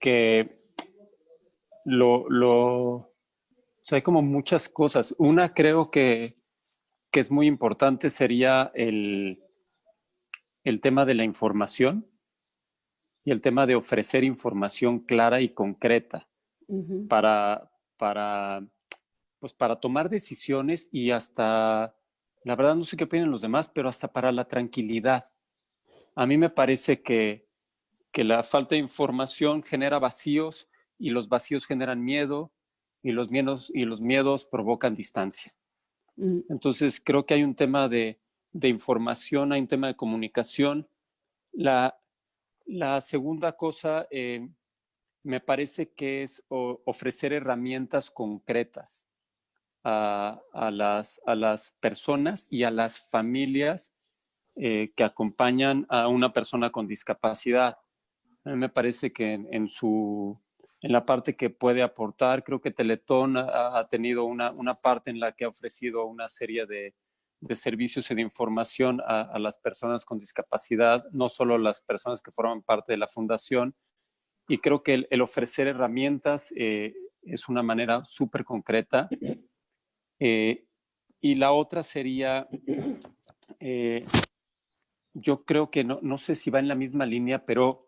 que lo, lo sea, hay como muchas cosas. Una creo que, que es muy importante sería el, el tema de la información y el tema de ofrecer información clara y concreta uh -huh. para, para, pues para tomar decisiones y hasta, la verdad no sé qué opinan los demás, pero hasta para la tranquilidad. A mí me parece que, que la falta de información genera vacíos y los vacíos generan miedo y los miedos, y los miedos provocan distancia. Mm. Entonces creo que hay un tema de, de, información, hay un tema de comunicación. La, la segunda cosa eh, me parece que es o, ofrecer herramientas concretas a, a, las, a, las, personas y a las familias eh, que acompañan a una persona con discapacidad. A mí me parece que en, en su en la parte que puede aportar. Creo que Teletón ha, ha tenido una, una, parte en la que ha ofrecido una serie de, de servicios y de información a, a, las personas con discapacidad, no solo las personas que forman parte de la fundación. Y creo que el, el ofrecer herramientas eh, es una manera súper concreta. Eh, y la otra sería, eh, yo creo que no, no sé si va en la misma línea, pero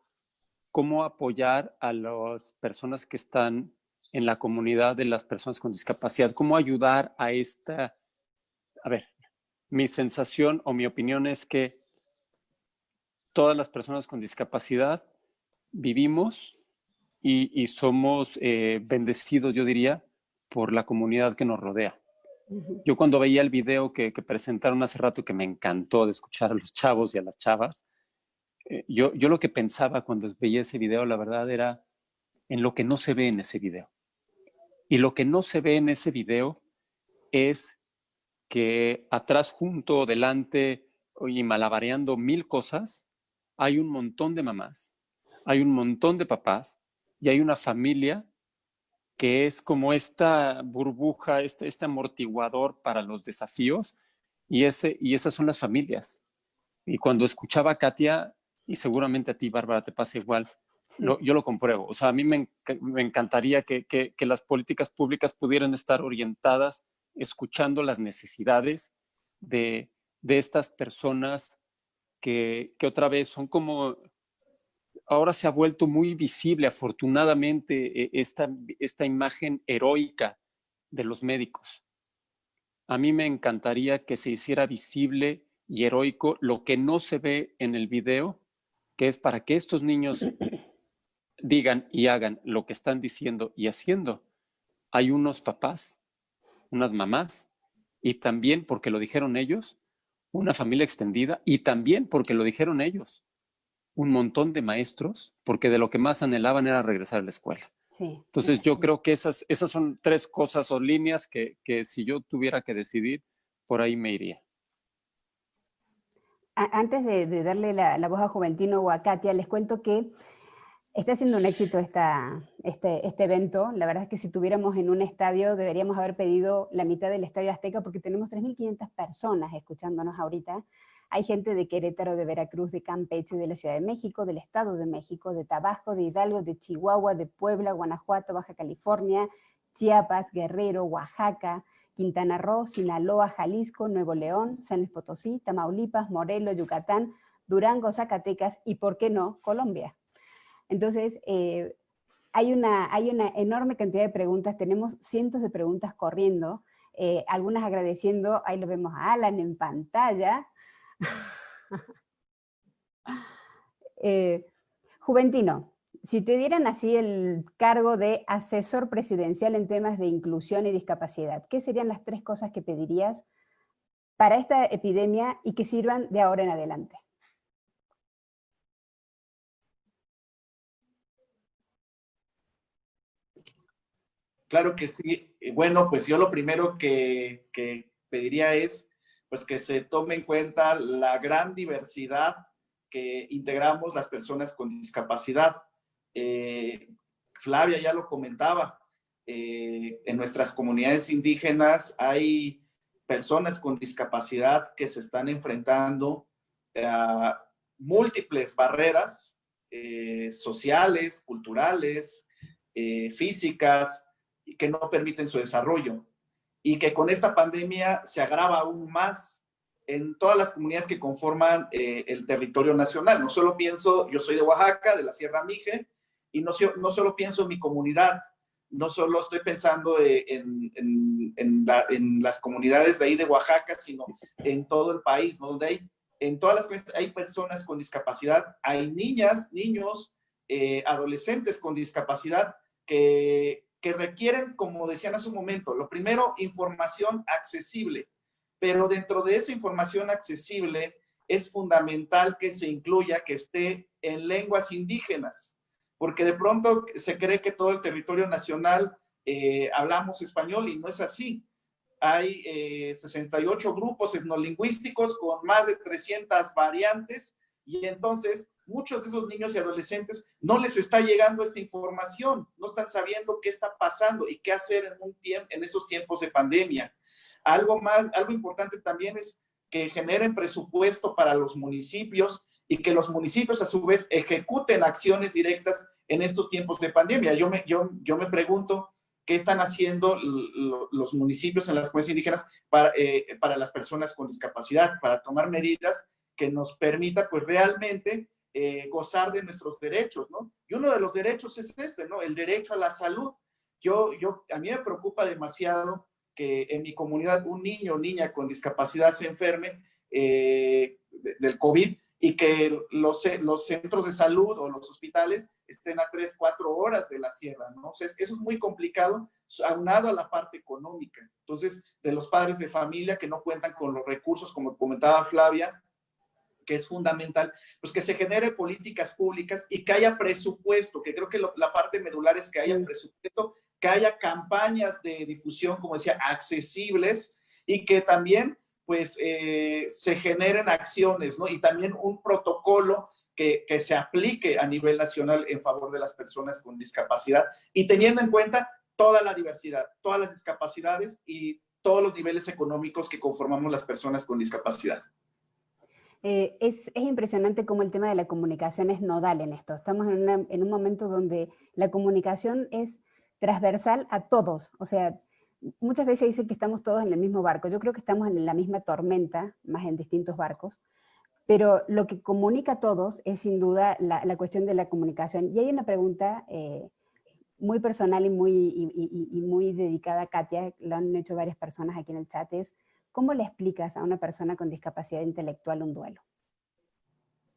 cómo apoyar a las personas que están en la comunidad de las personas con discapacidad, cómo ayudar a esta... A ver, mi sensación o mi opinión es que todas las personas con discapacidad vivimos y, y somos eh, bendecidos, yo diría, por la comunidad que nos rodea. Yo cuando veía el video que, que presentaron hace rato, que me encantó de escuchar a los chavos y a las chavas, yo, yo lo que pensaba cuando veía ese video, la verdad, era en lo que no se ve en ese video. Y lo que no se ve en ese video es que atrás, junto, delante y malabareando mil cosas, hay un montón de mamás, hay un montón de papás y hay una familia que es como esta burbuja, este, este amortiguador para los desafíos y, ese, y esas son las familias. Y cuando escuchaba a Katia, y seguramente a ti, Bárbara, te pasa igual. Lo, yo lo compruebo. O sea, a mí me, me encantaría que, que, que, las políticas públicas pudieran estar orientadas escuchando las necesidades de, de estas personas que, que, otra vez son como, ahora se ha vuelto muy visible, afortunadamente, e, esta, esta imagen heroica de los médicos. A mí me encantaría que se hiciera visible y heroico lo que no se ve en el video, que es para que estos niños digan y hagan lo que están diciendo y haciendo. Hay unos papás, unas mamás, y también porque lo dijeron ellos, una familia extendida, y también porque lo dijeron ellos, un montón de maestros, porque de lo que más anhelaban era regresar a la escuela. Entonces yo creo que esas, esas son tres cosas o líneas que, si yo tuviera que decidir, por ahí me iría. Antes de, darle la, voz a Juventino o a Katia, les cuento que Está siendo un éxito este, este evento. La verdad es que si tuviéramos en un estadio, deberíamos haber pedido la mitad del Estadio Azteca porque tenemos 3.500 personas escuchándonos ahorita. Hay gente de Querétaro, de Veracruz, de Campeche, de la Ciudad de México, del Estado de México, de Tabasco, de Hidalgo, de Chihuahua, de Puebla, Guanajuato, Baja California, Chiapas, Guerrero, Oaxaca, Quintana Roo, Sinaloa, Jalisco, Nuevo León, San Luis Potosí, Tamaulipas, Morelos, Yucatán, Durango, Zacatecas y, ¿por qué no?, Colombia. Entonces, eh, hay, una, hay una enorme cantidad de preguntas, tenemos cientos de preguntas corriendo, eh, algunas agradeciendo, ahí lo vemos a Alan en pantalla. Eh, Juventino, si te dieran así el cargo de asesor presidencial en temas de inclusión y discapacidad, ¿qué serían las tres cosas que pedirías para esta epidemia y que sirvan de ahora en adelante? Claro que sí. Bueno, pues yo lo primero que, pediría es pues que se tome en cuenta la gran diversidad que integramos las personas con discapacidad. Eh, Flavia ya lo comentaba, eh, en nuestras comunidades indígenas hay personas con discapacidad que se están enfrentando a múltiples barreras eh, sociales, culturales, físicas, que no permiten su desarrollo y que con esta pandemia se agrava aún más en todas las comunidades que conforman eh, el territorio nacional. No solo pienso, yo soy de Oaxaca, de la Sierra Mije, y no, no solo pienso en mi comunidad, no solo estoy pensando eh, en, en, en, las comunidades de ahí de Oaxaca, sino en todo el país, ¿no? donde hay, en todas las hay personas con discapacidad, hay niñas, niños, eh, adolescentes con discapacidad que, que requieren, como decían hace un momento, lo primero, información accesible, pero dentro de esa información accesible es fundamental que se incluya, que esté en lenguas indígenas, porque de pronto se cree que todo el territorio nacional eh, hablamos español y no es así. Hay 68 eh, grupos etnolingüísticos con más de 300 variantes y entonces muchos de esos niños y adolescentes no les está llegando esta información, no están sabiendo qué está pasando y qué hacer en, en esos tiempos de pandemia. Algo más, algo importante también es que generen presupuesto para los municipios y que los municipios a su vez ejecuten acciones directas en estos tiempos de pandemia. Yo me, yo, yo me pregunto qué están haciendo los municipios en las comunidades indígenas para, eh, para las personas con discapacidad, para tomar medidas que nos permita pues realmente eh, gozar de nuestros derechos, ¿no? Y uno de los derechos es este, ¿no? El derecho a la salud. Yo, yo, a mí me preocupa demasiado que en mi comunidad un niño o niña con discapacidad se enferme eh, del COVID y que los, los centros de salud o los hospitales estén a tres, cuatro horas de la sierra, ¿no? O sea, eso es muy complicado, aunado a la parte económica. Entonces, de los padres de familia que no cuentan con los recursos, como comentaba Flavia, que es fundamental, pues que se genere políticas públicas y que haya presupuesto, que creo que la parte medular es que haya presupuesto, que haya campañas de difusión, como decía, accesibles y que también pues eh, se generen acciones, ¿no? Y también un protocolo que, que, se aplique a nivel nacional en favor de las personas con discapacidad y teniendo en cuenta toda la diversidad, todas las discapacidades y todos los niveles económicos que conformamos las personas con discapacidad. Eh, es, impresionante cómo el tema de la comunicación es nodal en esto. Estamos en, un momento donde la comunicación es transversal a todos. O sea, muchas veces dicen que estamos todos en el mismo barco. Yo creo que estamos en la misma tormenta, más en distintos barcos. Pero lo que comunica a todos es sin duda la, la cuestión de la comunicación. Y hay una pregunta eh, muy personal y muy, y, muy dedicada a Katia, lo han hecho varias personas aquí en el chat, es ¿cómo le explicas a una persona con discapacidad intelectual un duelo?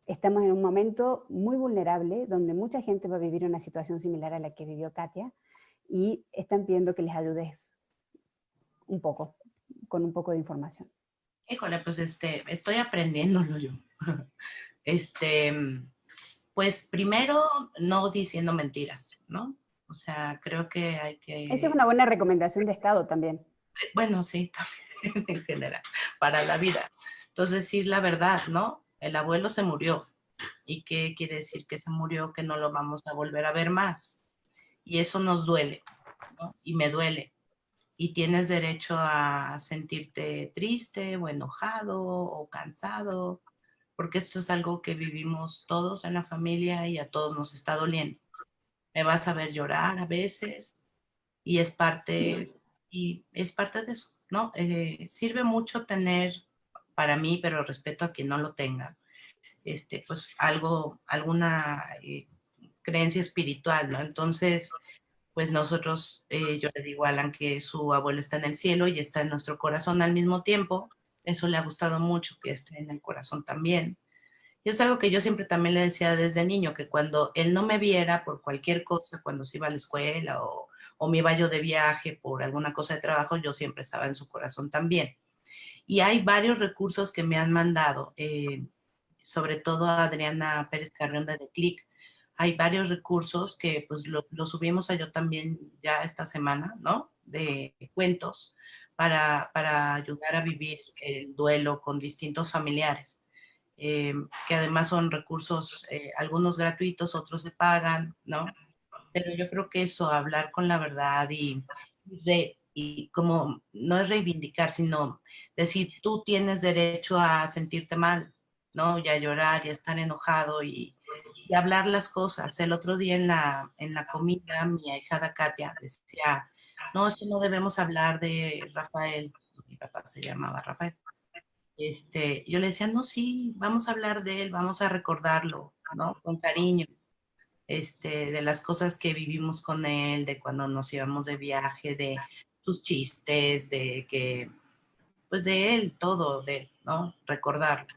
Estamos en un momento muy vulnerable, donde mucha gente va a vivir una situación similar a la que vivió Katia, y están pidiendo que les ayudes un poco, con un poco de información. Híjole, pues este, estoy aprendiéndolo yo. Este, pues primero, no diciendo mentiras, ¿no? O sea, creo que hay que... Esa es una buena recomendación de Estado también. Eh, bueno, sí, también en general, para la vida. Entonces, decir la verdad, ¿no? El abuelo se murió. ¿Y qué quiere decir que se murió? Que no lo vamos a volver a ver más. Y eso nos duele, ¿no? Y me duele y tienes derecho a sentirte triste o enojado o cansado, porque esto es algo que vivimos todos en la familia y a todos nos está doliendo. Me vas a ver llorar a veces y es parte, y es parte de eso, ¿no? Eh, sirve mucho tener, para mí, pero respeto a quien no lo tenga, este, pues algo, alguna eh, creencia espiritual, ¿no? Entonces, pues nosotros, eh, yo le digo a Alan que su abuelo está en el cielo y está en nuestro corazón al mismo tiempo. Eso le ha gustado mucho, que esté en el corazón también. Y es algo que yo siempre también le decía desde niño, que cuando él no me viera por cualquier cosa, cuando se iba a la escuela o, o me iba yo de viaje por alguna cosa de trabajo, yo siempre estaba en su corazón también. Y hay varios recursos que me han mandado, eh, sobre todo Adriana Pérez Carrión de Click, hay varios recursos que pues lo, subimos a yo también ya esta semana, ¿no? De cuentos para, para ayudar a vivir el duelo con distintos familiares. Eh, que además son recursos, eh, algunos gratuitos, otros se pagan, ¿no? Pero yo creo que eso, hablar con la verdad y, y como no es reivindicar, sino decir, tú tienes derecho a sentirte mal, ¿no? Y a llorar y a estar enojado y, y hablar las cosas. El otro día en la, en la comida, mi hijada Katia decía, no, es que no debemos hablar de Rafael, mi papá se llamaba Rafael. Este, yo le decía, no, sí, vamos a hablar de él, vamos a recordarlo, ¿no? Con cariño, este, de las cosas que vivimos con él, de cuando nos íbamos de viaje, de sus chistes, de que, pues de él, todo de él, ¿no? Recordarlo.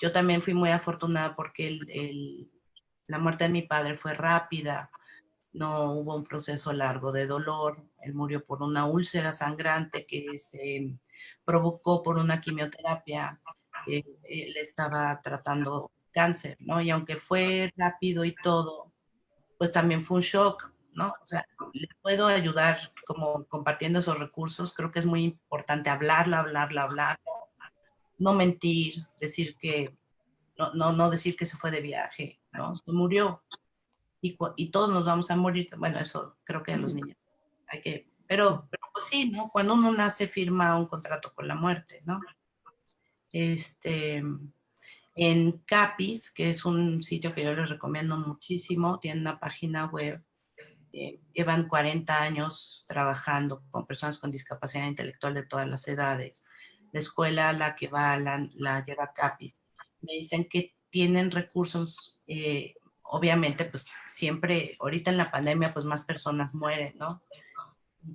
Yo también fui muy afortunada porque el, la muerte de mi padre fue rápida, no hubo un proceso largo de dolor, él murió por una úlcera sangrante que se provocó por una quimioterapia, él estaba tratando cáncer, ¿no? Y aunque fue rápido y todo, pues también fue un shock, ¿no? O sea, le puedo ayudar como compartiendo esos recursos, creo que es muy importante hablarlo, hablarlo, hablarlo, no mentir, decir que, no, no, no decir que se fue de viaje, ¿no? Se murió. Y, y, todos nos vamos a morir. Bueno, eso creo que a los niños hay que... Pero, pero pues sí, ¿no? Cuando uno nace firma un contrato con la muerte, ¿no? Este, en Capis, que es un sitio que yo les recomiendo muchísimo, tiene una página web, eh, llevan 40 años trabajando con personas con discapacidad intelectual de todas las edades la escuela a la que va la, la lleva CAPIS. Me dicen que tienen recursos, eh, obviamente, pues siempre, ahorita en la pandemia, pues más personas mueren, ¿no?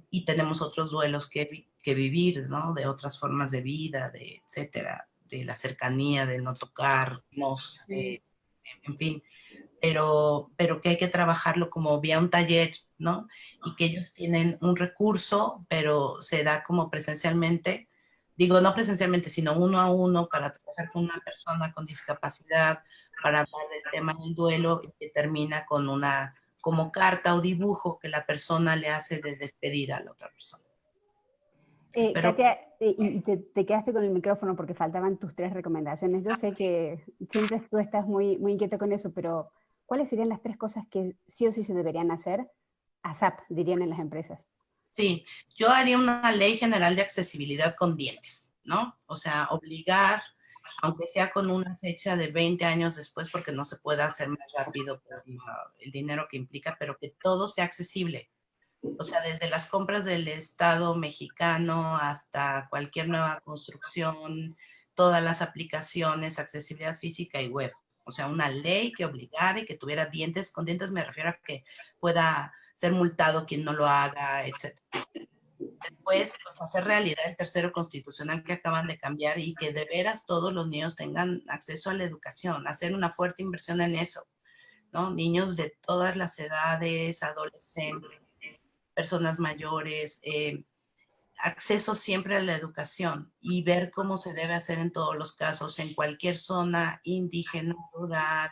Y tenemos otros duelos que, que vivir, ¿no? De otras formas de vida, de etcétera, de la cercanía, de no tocarnos, en fin. Pero, pero que hay que trabajarlo como vía un taller, ¿no? Y que ellos tienen un recurso, pero se da como presencialmente, digo, no presencialmente, sino uno a uno para trabajar con una persona con discapacidad, para hablar del tema del duelo y que termina con una como carta o dibujo que la persona le hace de despedir a la otra persona. Eh, Katia, y te, te, quedaste con el micrófono porque faltaban tus tres recomendaciones. Yo sé que siempre tú estás muy, muy inquieto con eso, pero ¿cuáles serían las tres cosas que sí o sí se deberían hacer? ASAP, dirían en las empresas. Sí, yo haría una ley general de accesibilidad con dientes, ¿no? O sea, obligar, aunque sea con una fecha de 20 años después, porque no se puede hacer más rápido el dinero que implica, pero que todo sea accesible. O sea, desde las compras del Estado mexicano hasta cualquier nueva construcción, todas las aplicaciones, accesibilidad física y web. O sea, una ley que obligara y que tuviera dientes, con dientes me refiero a que pueda ser multado quien no lo haga, etc. Después, pues, hacer realidad el tercero constitucional que acaban de cambiar y que de veras todos los niños tengan acceso a la educación, hacer una fuerte inversión en eso, ¿no? Niños de todas las edades, adolescentes, personas mayores, eh, acceso siempre a la educación y ver cómo se debe hacer en todos los casos, en cualquier zona indígena, rural,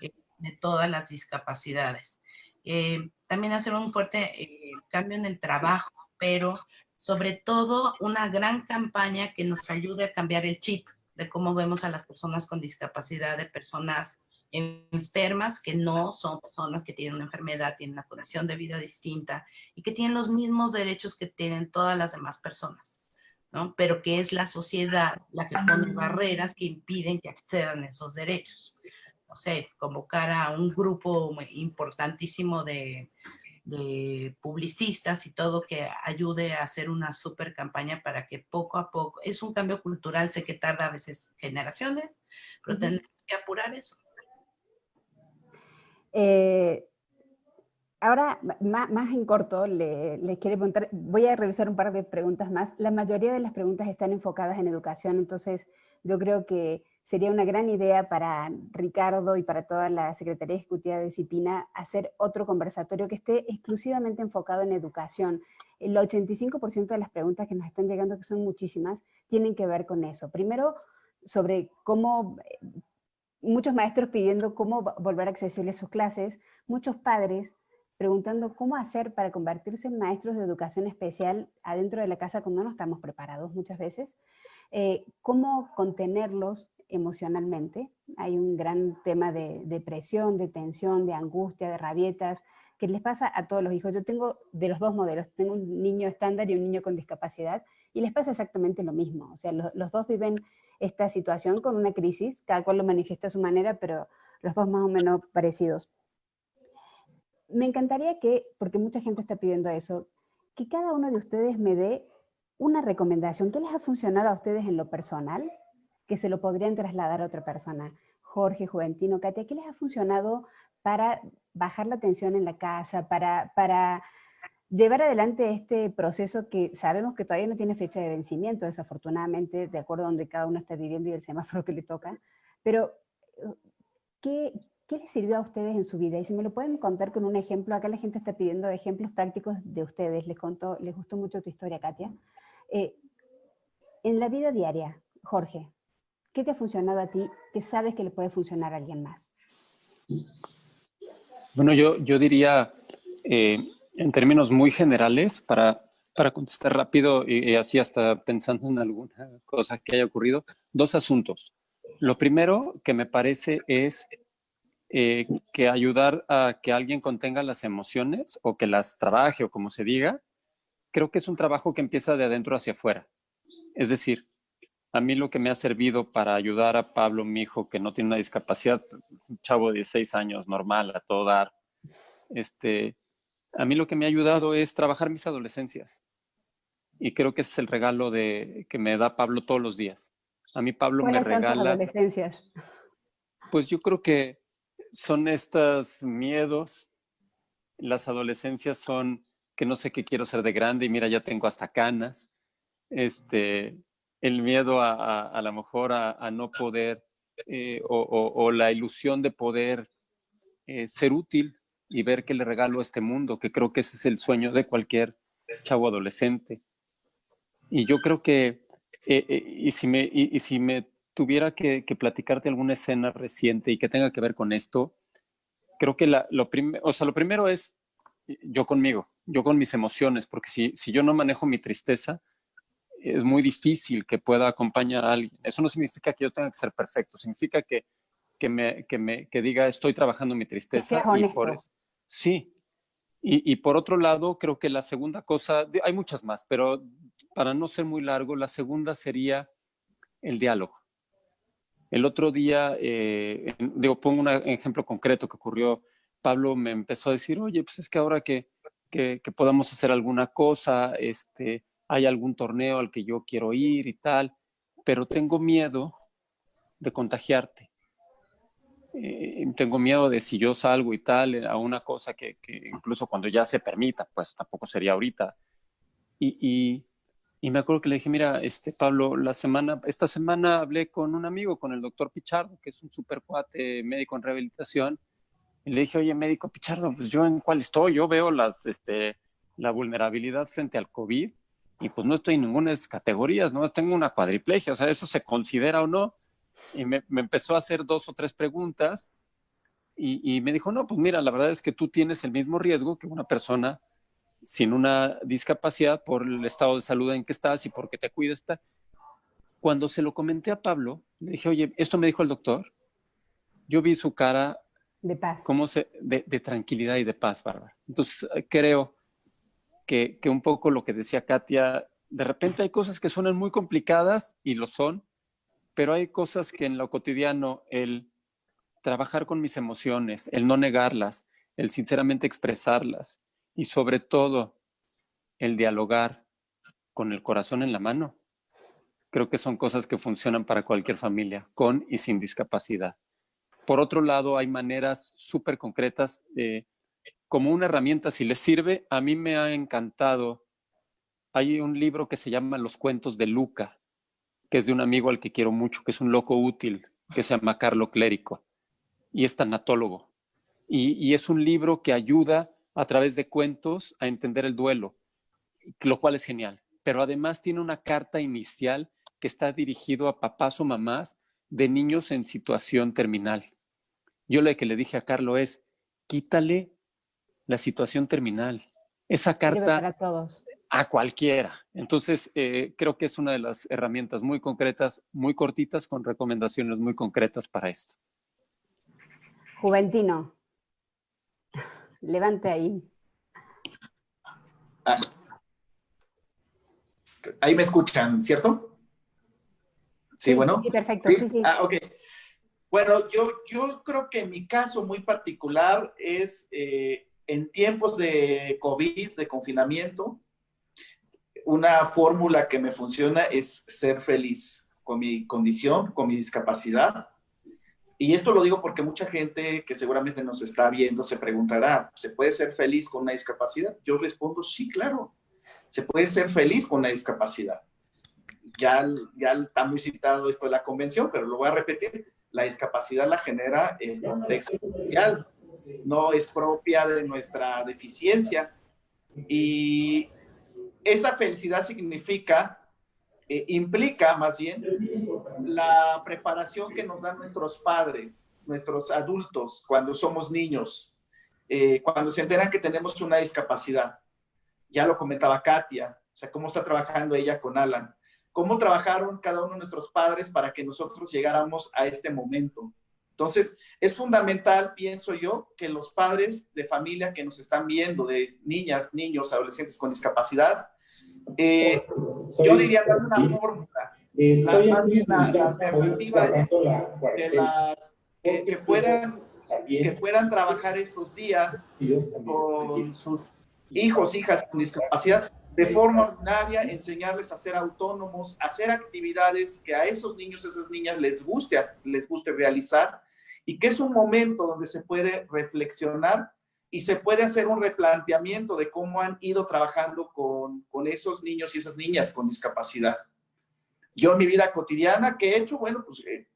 eh, de todas las discapacidades. Eh, también hacer un fuerte eh, cambio en el trabajo, pero sobre todo una gran campaña que nos ayude a cambiar el chip de cómo vemos a las personas con discapacidad, de personas enfermas que no son personas que tienen una enfermedad, tienen una condición de vida distinta y que tienen los mismos derechos que tienen todas las demás personas, ¿no? Pero que es la sociedad la que pone barreras que impiden que accedan a esos derechos. No sé, convocar a un grupo importantísimo de, de publicistas y todo que ayude a hacer una super campaña para que poco a poco, es un cambio cultural, sé que tarda a veces generaciones, pero tenemos que apurar eso. Eh, ahora, más, en corto, le, les quiero preguntar, voy a revisar un par de preguntas más. La mayoría de las preguntas están enfocadas en educación, entonces yo creo que sería una gran idea para Ricardo y para toda la Secretaría Ejecutiva de Disciplina hacer otro conversatorio que esté exclusivamente enfocado en educación. El 85% de las preguntas que nos están llegando, que son muchísimas, tienen que ver con eso. Primero, sobre cómo muchos maestros pidiendo cómo volver accesibles sus clases, muchos padres preguntando cómo hacer para convertirse en maestros de educación especial adentro de la casa cuando no estamos preparados muchas veces, eh, cómo contenerlos emocionalmente. Hay un gran tema de depresión, de tensión, de angustia, de rabietas, que les pasa a todos los hijos. Yo tengo de los dos modelos, tengo un niño estándar y un niño con discapacidad, y les pasa exactamente lo mismo. O sea, los dos viven esta situación con una crisis, cada cual lo manifiesta a su manera, pero los dos más o menos parecidos. Me encantaría que, porque mucha gente está pidiendo eso, que cada uno de ustedes me dé una recomendación. ¿Qué les ha funcionado a ustedes en lo personal? Que se lo podrían trasladar a otra persona. Jorge, Juventino, Katia, ¿qué les ha funcionado para bajar la tensión en la casa, para, para llevar adelante este proceso que sabemos que todavía no tiene fecha de vencimiento, desafortunadamente, de acuerdo a donde cada uno está viviendo y el semáforo que le toca, pero ¿qué, ¿qué les sirvió a ustedes en su vida? Y si me lo pueden contar con un ejemplo, acá la gente está pidiendo ejemplos prácticos de ustedes, les, contó, les gustó mucho tu historia, Katia. Eh, en la vida diaria, Jorge, ¿qué te ha funcionado a ti que sabes que le puede funcionar a alguien más? Bueno, yo, yo diría... Eh, en términos muy generales, para, para contestar rápido y, así hasta pensando en alguna cosa que haya ocurrido, dos asuntos. Lo primero que me parece es eh, que ayudar a que alguien contenga las emociones o que las trabaje o como se diga, creo que es un trabajo que empieza de adentro hacia afuera. Es decir, a mí lo que me ha servido para ayudar a Pablo, mi hijo, que no tiene una discapacidad, un chavo de 16 años, normal, a todo dar, este, a mí lo que me ha ayudado es trabajar mis adolescencias. Y creo que ese es el regalo de, que me da Pablo todos los días. A mí Pablo me regala... Son adolescencias? Pues yo creo que son estos miedos. Las adolescencias son que no sé qué quiero ser de grande y mira, ya tengo hasta canas. Este, el miedo a, a, lo mejor a, no poder eh, o, la ilusión de poder eh, ser útil y ver que le regalo a este mundo, que creo que ese es el sueño de cualquier chavo adolescente. Y yo creo que, eh, y, si me, y, si me tuviera que, platicarte alguna escena reciente y que tenga que ver con esto, creo que la, lo, o sea, lo primero es yo conmigo, yo con mis emociones, porque si, si yo no manejo mi tristeza, es muy difícil que pueda acompañar a alguien. Eso no significa que yo tenga que ser perfecto, significa que que me, que me que diga estoy trabajando mi tristeza. Y por sí. Y, y, por otro lado, creo que la segunda cosa, hay muchas más, pero para no ser muy largo, la segunda sería el diálogo. El otro día, eh, digo, pongo un ejemplo concreto que ocurrió. Pablo me empezó a decir, oye, pues es que ahora que, que, que podamos hacer alguna cosa, este, hay algún torneo al que yo quiero ir y tal pero tengo miedo de contagiarte. Eh, tengo miedo de si yo salgo y tal, a una cosa que, incluso cuando ya se permita, pues tampoco sería ahorita. Y, y, me acuerdo que le dije, mira, este, Pablo, la semana, esta semana hablé con un amigo, con el doctor Pichardo, que es un super cuate médico en rehabilitación, y le dije, oye, médico Pichardo, pues yo en cuál estoy, yo veo las, este, la vulnerabilidad frente al COVID y pues no estoy en ninguna de esas categorías, ¿no? Tengo una cuadriplegia, o sea, ¿eso se considera o no? Y me, empezó a hacer dos o tres preguntas y, me dijo, no, pues mira, la verdad es que tú tienes el mismo riesgo que una persona sin una discapacidad por el estado de salud en que estás y porque te cuidas. Cuando se lo comenté a Pablo, le dije, oye, esto me dijo el doctor. Yo vi su cara de paz. Cómo se, de, de, tranquilidad y de paz, Bárbara. Entonces, creo que, un poco lo que decía Katia, de repente hay cosas que suenan muy complicadas y lo son, pero hay cosas que en lo cotidiano, el trabajar con mis emociones, el no negarlas, el sinceramente expresarlas y sobre todo el dialogar con el corazón en la mano, creo que son cosas que funcionan para cualquier familia, con y sin discapacidad. Por otro lado, hay maneras súper concretas de como una herramienta, si les sirve, a mí me ha encantado. Hay un libro que se llama Los cuentos de Luca, que es de un amigo al que quiero mucho, que es un loco útil, que se llama Carlo Clérico, y es tanatólogo. Y, y es un libro que ayuda a través de cuentos a entender el duelo, lo cual es genial. Pero además tiene una carta inicial que está dirigido a papás o mamás de niños en situación terminal. Yo lo que le dije a Carlo es, quítale la situación terminal. Esa carta a cualquiera. Entonces, eh, creo que es una de las herramientas muy concretas, muy cortitas, con recomendaciones muy concretas para esto. Juventino, levante ahí. Ah. Ahí me escuchan, ¿cierto? Sí, bueno. Sí, perfecto. Sí, sí. Ah, ok. Bueno, yo, yo creo que mi caso muy particular es eh, en tiempos de COVID, de confinamiento, una fórmula que me funciona es ser feliz con mi condición, con mi discapacidad. Y esto lo digo porque mucha gente que seguramente nos está viendo se preguntará, ¿se puede ser feliz con una discapacidad? Yo respondo, sí, claro, se puede ser feliz con una discapacidad. Ya, ya está muy citado esto de la convención, pero lo voy a repetir, la discapacidad la genera el contexto social, no es propia de nuestra deficiencia. Y esa felicidad significa, eh, implica más bien, la preparación que nos dan nuestros padres, nuestros adultos, cuando somos niños, eh, cuando se enteran que tenemos una discapacidad. Ya lo comentaba Katia, o sea, cómo está trabajando ella con Alan. Cómo trabajaron cada uno de nuestros padres para que nosotros llegáramos a este momento entonces, es fundamental, pienso yo, que los padres de familia que nos están viendo, de niñas, niños, adolescentes con discapacidad, eh, yo diría dar una fórmula, la, las alternativas de las, que, puedan, que puedan trabajar estos días con sus hijos, hijas con discapacidad, de forma ordinaria, enseñarles a ser autónomos, hacer actividades que a esos niños, esas niñas les guste, les guste realizar y que es un momento donde se puede reflexionar y se puede hacer un replanteamiento de cómo han ido trabajando con, con esos niños y esas niñas con discapacidad. Yo en mi vida cotidiana, ¿qué he hecho? Bueno, pues eh,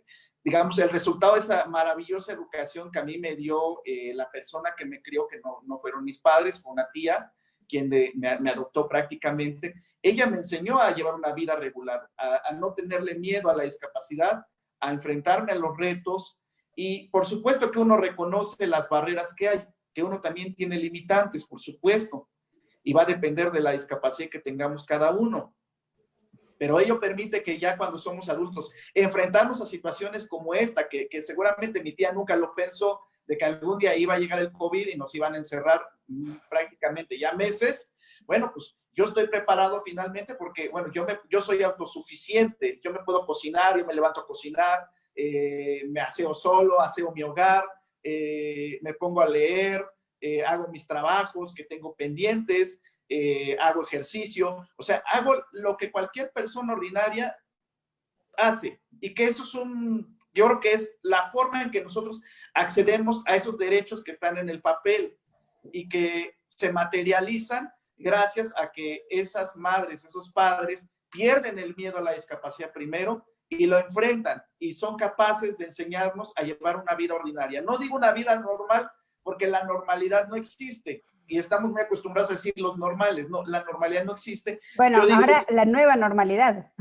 digamos, el resultado de esa maravillosa educación que a mí me dio eh, la persona que me crió, que no, no fueron mis padres, fue una tía, quien me, adoptó prácticamente, ella me enseñó a llevar una vida regular, a, no tenerle miedo a la discapacidad, a enfrentarme a los retos, y por supuesto que uno reconoce las barreras que hay, que uno también tiene limitantes, por supuesto, y va a depender de la discapacidad que tengamos cada uno. Pero ello permite que ya cuando somos adultos, enfrentarnos a situaciones como esta, que, que seguramente mi tía nunca lo pensó, de que algún día iba a llegar el COVID y nos iban a encerrar prácticamente ya meses. Bueno, pues yo estoy preparado finalmente porque, bueno, yo, me, yo soy autosuficiente, yo me puedo cocinar, yo me levanto a cocinar, eh, me aseo solo, aseo mi hogar, eh, me pongo a leer, eh, hago mis trabajos que tengo pendientes, hago ejercicio, o sea, hago lo que cualquier persona ordinaria hace. Y que eso es un, yo creo que es la forma en que nosotros accedemos a esos derechos que están en el papel y que se materializan gracias a que esas madres, esos padres pierden el miedo a la discapacidad primero y lo enfrentan y son capaces de enseñarnos a llevar una vida ordinaria. No digo una vida normal porque la normalidad no existe y estamos muy acostumbrados a decir los normales, no, la normalidad no existe. Bueno, ahora la nueva normalidad.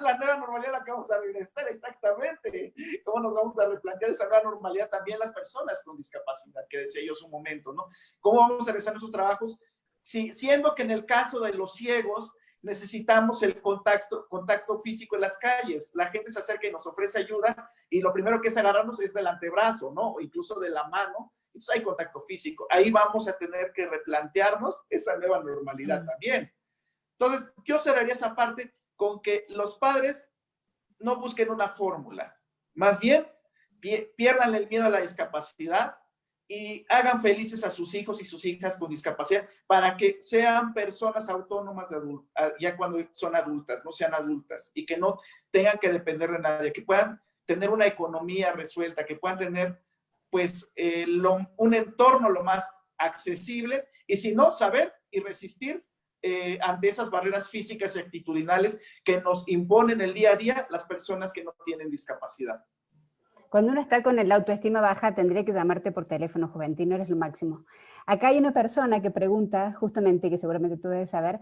la nueva normalidad la que vamos a regresar, exactamente. ¿Cómo nos vamos a replantear esa nueva normalidad también las personas con discapacidad, que decía yo hace un momento, ¿no? ¿Cómo vamos a realizar nuestros trabajos? Si, siendo que en el caso de los ciegos, necesitamos el contacto, contacto físico en las calles. La gente se acerca y nos ofrece ayuda y lo primero que es agarrarnos es del antebrazo, ¿no? O incluso de la mano. Entonces hay contacto físico. Ahí vamos a tener que replantearnos esa nueva normalidad también. Entonces, yo cerraría esa parte con que los padres no busquen una fórmula. Más bien, pierdan el miedo a la discapacidad y hagan felices a sus hijos y sus hijas con discapacidad para que sean personas autónomas de ya cuando son adultas, no sean adultas y que no tengan que depender de nadie, que puedan tener una economía resuelta, que puedan tener pues eh, un entorno lo más accesible y si no, saber y resistir eh, ante esas barreras físicas y actitudinales que nos imponen el día a día las personas que no tienen discapacidad. Cuando uno está con el autoestima baja, tendría que llamarte por teléfono, Juventino, eres lo máximo. Acá hay una persona que pregunta, justamente, que seguramente tú debes saber,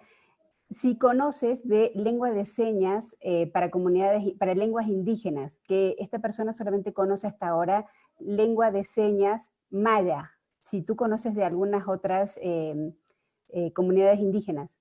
si conoces de lengua de señas eh, para comunidades, para lenguas indígenas, que esta persona solamente conoce hasta ahora lengua de señas maya, si tú conoces de algunas otras em, eh, comunidades indígenas.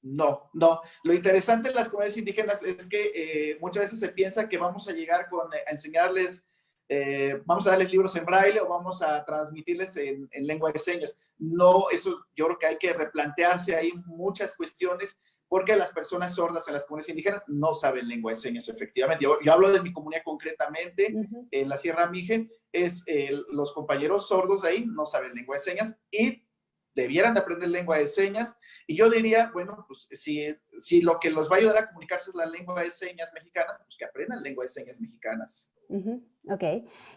No, no. Lo interesante en las comunidades indígenas es que eh, muchas veces se piensa que vamos a llegar con, a enseñarles eh, vamos a darles libros en braille o vamos a transmitirles en, lengua de señas. No, eso yo creo que hay que replantearse ahí muchas cuestiones porque las personas sordas en las comunidades indígenas no saben lengua de señas efectivamente. Yo, hablo de mi comunidad concretamente, en la Sierra Mije, es los compañeros sordos de ahí no saben lengua de señas y debieran de aprender lengua de señas. Y yo diría, bueno, pues si, si lo que los va a ayudar a comunicarse es la lengua de señas mexicana, pues que aprendan lengua de señas mexicanas. Ok.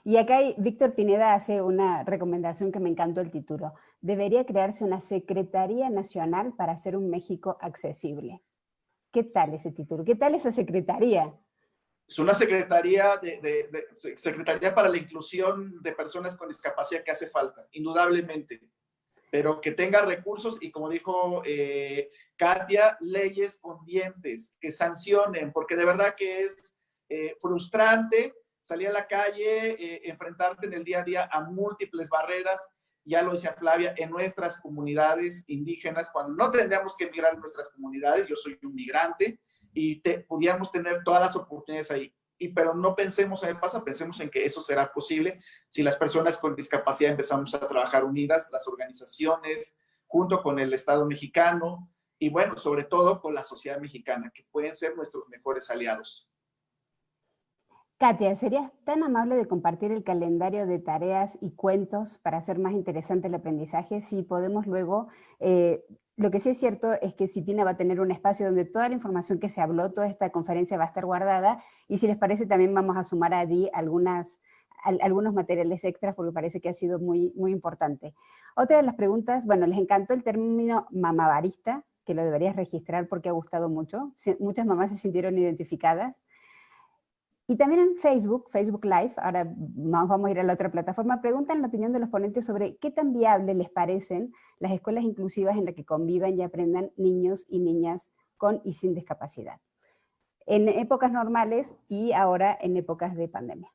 Y acá Víctor Pineda hace una recomendación que me encantó el título. Debería crearse una Secretaría Nacional para hacer un México accesible. ¿Qué tal ese título? ¿Qué tal esa secretaría? Es una secretaría, de, secretaría para la inclusión de personas con discapacidad que hace falta, indudablemente pero que tenga recursos y como dijo eh, Katia, leyes con dientes, que sancionen, porque de verdad que es eh, frustrante salir a la calle, eh, enfrentarte en el día a día a múltiples barreras, ya lo decía Flavia, en nuestras comunidades indígenas, cuando no tendríamos que emigrar en nuestras comunidades, yo soy un migrante, y te, pudiéramos tener todas las oportunidades ahí y pero no pensemos en el pasado, pensemos en que eso será posible si las personas con discapacidad empezamos a trabajar unidas, las organizaciones, junto con el Estado mexicano y bueno, sobre todo con la sociedad mexicana, que pueden ser nuestros mejores aliados. Katia, ¿serías tan amable de compartir el calendario de tareas y cuentos para hacer más interesante el aprendizaje? Si podemos luego eh, lo que sí es cierto es que Cipina va a tener un espacio donde toda la información que se habló, toda esta conferencia va a estar guardada, y si les parece también vamos a sumar allí algunas, algunos materiales extras porque parece que ha sido muy, muy importante. Otra de las preguntas, bueno, les encantó el término mamabarista, que lo deberías registrar porque ha gustado mucho, muchas mamás se sintieron identificadas, y también en Facebook, Facebook Live, ahora vamos a ir a la otra plataforma, preguntan la opinión de los ponentes sobre qué tan viable les parecen las escuelas inclusivas en las que convivan y aprendan niños y niñas con y sin discapacidad. En épocas normales y ahora en épocas de pandemia.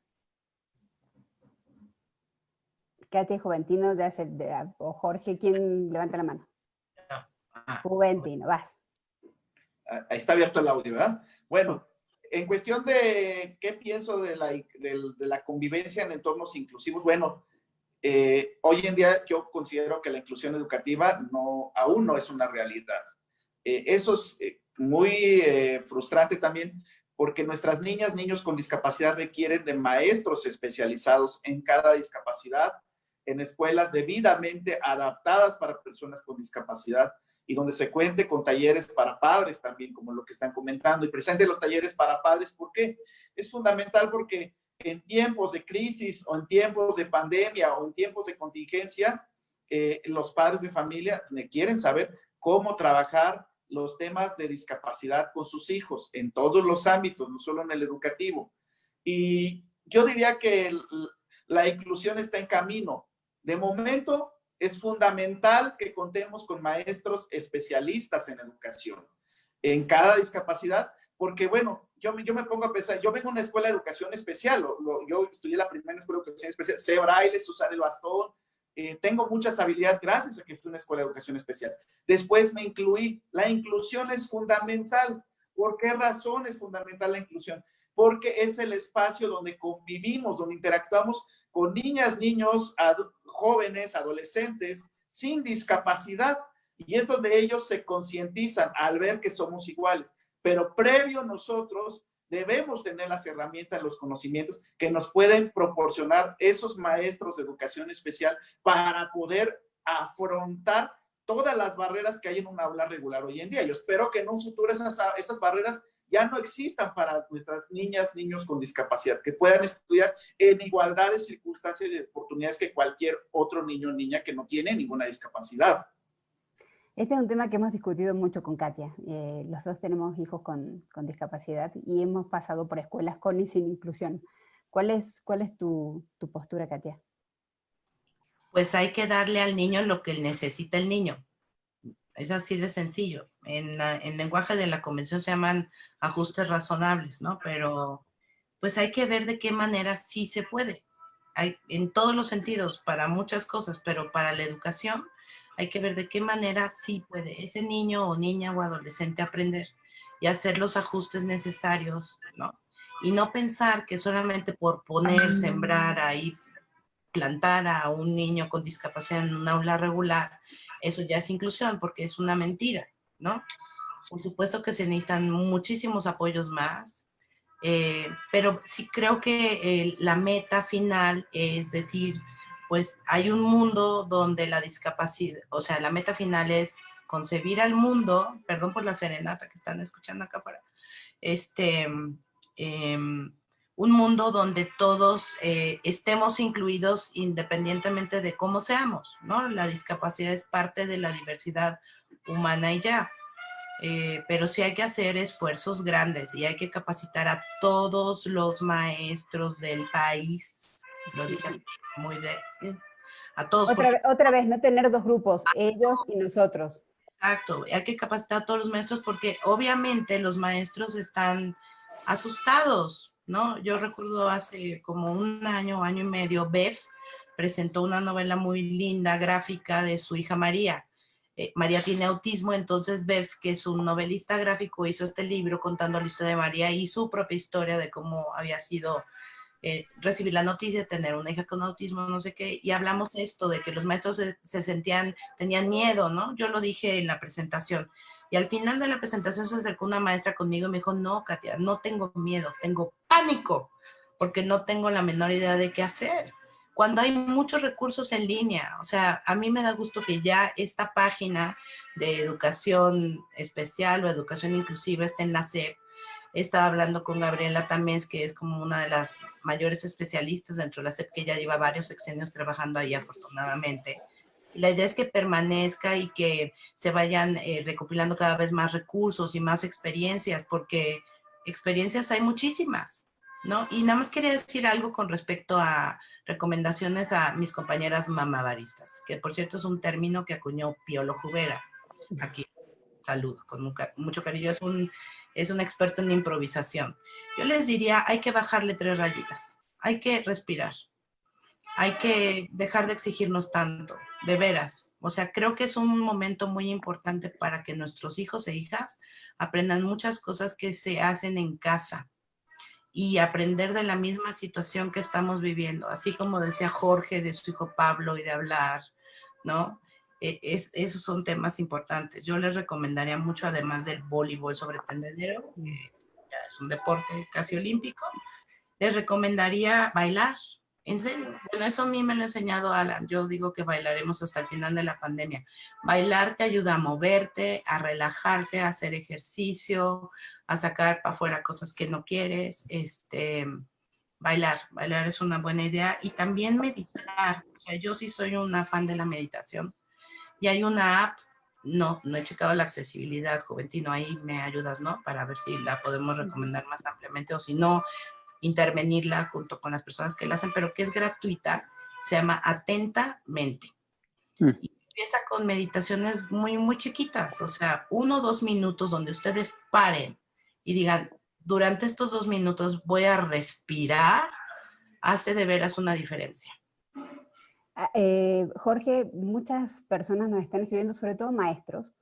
Katia Juventino o Jorge, ¿quién levanta la mano? Juventino, vas. Ahí está abierto el audio, ¿verdad? Bueno, en cuestión de qué pienso de la, de, la convivencia en entornos inclusivos, bueno, eh, hoy en día yo considero que la inclusión educativa no, aún no es una realidad. Eh, eso es eh, muy frustrante también porque nuestras niñas, niños con discapacidad requieren de maestros especializados en cada discapacidad, en escuelas debidamente adaptadas para personas con discapacidad, y donde se cuente con talleres para padres también, como lo que están comentando, y presente los talleres para padres, ¿por qué? Es fundamental porque en tiempos de crisis o en tiempos de pandemia o en tiempos de contingencia, eh, los padres de familia quieren saber cómo trabajar los temas de discapacidad con sus hijos en todos los ámbitos, no solo en el educativo. Y yo diría que la inclusión está en camino. De momento, es fundamental que contemos con maestros especialistas en educación en cada discapacidad, porque bueno, yo, me pongo a pensar, yo vengo a una escuela de educación especial, yo estudié la primera escuela de educación especial, sé braille, usar el bastón, eh, tengo muchas habilidades gracias a que fui a una escuela de educación especial. Después me incluí, la inclusión es fundamental. ¿Por qué razón es fundamental la inclusión? Porque es el espacio donde convivimos, donde interactuamos con niñas, niños, jóvenes, adolescentes sin discapacidad y es donde ellos se concientizan al ver que somos iguales. Pero previo nosotros debemos tener las herramientas, los conocimientos que nos pueden proporcionar esos maestros de educación especial para poder afrontar todas las barreras que hay en un aula regular hoy en día. Yo espero que en un futuro esas barreras ya no existan para nuestras niñas, niños con discapacidad, que puedan estudiar en igualdad de circunstancias y de oportunidades que cualquier otro niño o niña que no tiene ninguna discapacidad. Este es un tema que hemos discutido mucho con Katia. Eh, los dos tenemos hijos con, discapacidad y hemos pasado por escuelas con y sin inclusión. ¿Cuál es, cuál es tu, tu postura, Katia? Pues hay que darle al niño lo que necesita el niño. Es así de sencillo. En, en lenguaje de la convención se llaman ajustes razonables, ¿no? Pero pues hay que ver de qué manera sí se puede. Hay, en todos los sentidos, para muchas cosas, pero para la educación hay que ver de qué manera sí puede ese niño o niña o adolescente aprender y hacer los ajustes necesarios, ¿no? Y no pensar que solamente por poner, sembrar ahí, plantar a un niño con discapacidad en un aula regular, eso ya es inclusión, porque es una mentira, ¿no? Por supuesto que se necesitan muchísimos apoyos más, eh, pero sí creo que eh, la meta final es decir, pues hay un mundo donde la discapacidad, o sea, la meta final es concebir al mundo, perdón por la serenata que están escuchando acá afuera, este, em, un mundo donde todos eh, estemos incluidos independientemente de cómo seamos, ¿no? La discapacidad es parte de la diversidad humana y ya. Eh, pero sí hay que hacer esfuerzos grandes y hay que capacitar a todos los maestros del país. Lo dije muy de... A todos. Otra, otra vez, no tener dos grupos, ellos y nosotros. Exacto, hay que capacitar a todos los maestros porque obviamente los maestros están asustados, ¿no? Yo recuerdo hace como un año, año y medio, Beth presentó una novela muy linda, gráfica, de su hija María. Eh, María tiene autismo, entonces Beth, que es un novelista gráfico, hizo este libro contando la historia de María y su propia historia de cómo había sido eh, recibir la noticia de tener una hija con autismo, no sé qué, y hablamos de esto, de que los maestros se, se, sentían, tenían miedo, ¿no? Yo lo dije en la presentación. Y al final de la presentación se acercó una maestra conmigo y me dijo, no, Katia, no tengo miedo, tengo pánico, porque no tengo la menor idea de qué hacer cuando hay muchos recursos en línea. O sea, a mí me da gusto que ya esta página de educación especial o educación inclusiva esté en la SEP. Estaba hablando con Gabriela Tamés, que es como una de las mayores especialistas dentro de la SEP, que ya lleva varios sexenios trabajando ahí afortunadamente. la idea es que permanezca y que se vayan eh, recopilando cada vez más recursos y más experiencias, porque experiencias hay muchísimas, ¿no? Y nada más quería decir algo con respecto a recomendaciones a mis compañeras mamabaristas, que por cierto es un término que acuñó Piolo Jubera. Aquí, saludo, con mucho cariño, es un, es un experto en improvisación. Yo les diría, hay que bajarle tres rayitas, hay que respirar, hay que dejar de exigirnos tanto, de veras. O sea, creo que es un momento muy importante para que nuestros hijos e hijas aprendan muchas cosas que se hacen en casa, y aprender de la misma situación que estamos viviendo, así como decía Jorge de su hijo Pablo y de hablar, ¿no? E, es, esos son temas importantes. Yo les recomendaría mucho, además del voleibol sobre tendedero, que es un deporte casi olímpico, les recomendaría bailar. En serio, bueno, eso a mí me lo ha enseñado Alan. Yo digo que bailaremos hasta el final de la pandemia. Bailar te ayuda a moverte, a relajarte, a hacer ejercicio, a sacar para afuera cosas que no quieres. Este, bailar, bailar es una buena idea. Y también meditar. O sea, yo sí soy una fan de la meditación. Y hay una app, no, no he checado la accesibilidad, Juventino, ahí me ayudas, ¿no? Para ver si la podemos recomendar más ampliamente o si no, intervenirla junto con las personas que la hacen, pero que es gratuita, se llama Atentamente. Mm. Y empieza con meditaciones muy, muy chiquitas, o sea, uno o dos minutos donde ustedes paren y digan, durante estos dos minutos voy a respirar, hace de veras una diferencia. Ah, eh, Jorge, muchas personas nos están escribiendo, sobre todo maestros,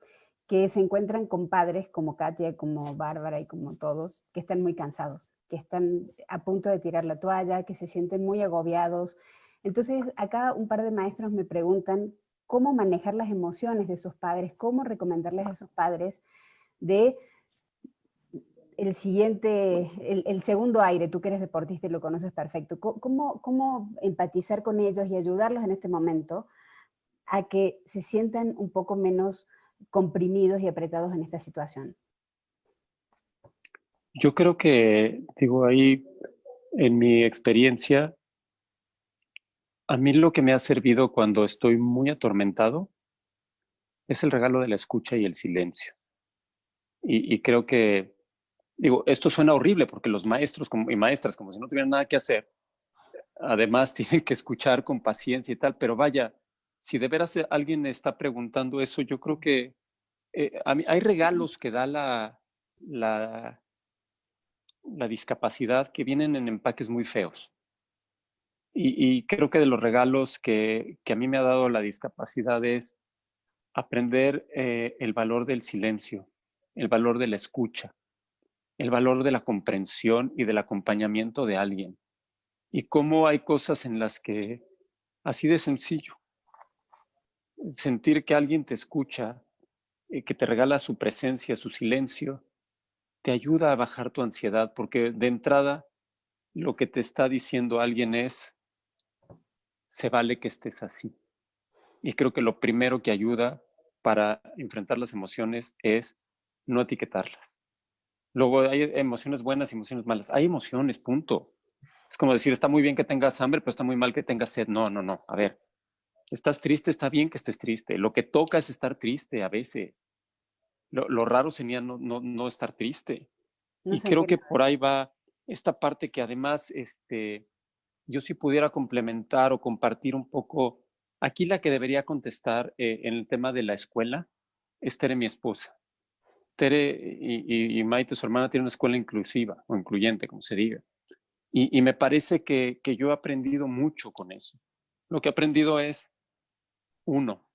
que se encuentran con padres como Katia, como Bárbara y como todos, que están muy cansados, que están a punto de tirar la toalla, que se sienten muy agobiados. Entonces, acá un par de maestros me preguntan cómo manejar las emociones de esos padres, cómo recomendarles a esos padres de el siguiente, el, segundo aire, tú que eres deportista y lo conoces perfecto, ¿cómo, cómo empatizar con ellos y ayudarlos en este momento a que se sientan un poco menos comprimidos y apretados en esta situación? Yo creo que, digo, ahí en mi experiencia, a mí lo que me ha servido cuando estoy muy atormentado es el regalo de la escucha y el silencio. Y, creo que, digo, esto suena horrible porque los maestros y maestras, como si no tuvieran nada que hacer, además tienen que escuchar con paciencia y tal, pero vaya, si de veras alguien está preguntando eso, yo creo que eh, hay regalos que da la, la, la, discapacidad que vienen en empaques muy feos. Y, creo que de los regalos que, que, a mí me ha dado la discapacidad es aprender eh, el valor del silencio, el valor de la escucha, el valor de la comprensión y del acompañamiento de alguien. Y cómo hay cosas en las que, así de sencillo, sentir que alguien te escucha, eh, que te regala su presencia, su silencio, te ayuda a bajar tu ansiedad, porque de entrada lo que te está diciendo alguien es, se vale que estés así. Y creo que lo primero que ayuda para enfrentar las emociones es no etiquetarlas. Luego hay emociones buenas y emociones malas. Hay emociones, punto. Es como decir, está muy bien que tengas hambre, pero está muy mal que tengas sed. No, no, no. A ver, Estás triste, está bien que estés triste. Lo que toca es estar triste a veces. Lo, raro sería no, no, estar triste. y creo que por ahí va esta parte que además este, yo si pudiera complementar o compartir un poco. Aquí la que debería contestar eh, en el tema de la escuela es Tere, mi esposa. Tere y, Maite, su hermana, tiene una escuela inclusiva o incluyente, como se diga. Y, me parece que, que, yo he aprendido mucho con eso. Lo que he aprendido es uno,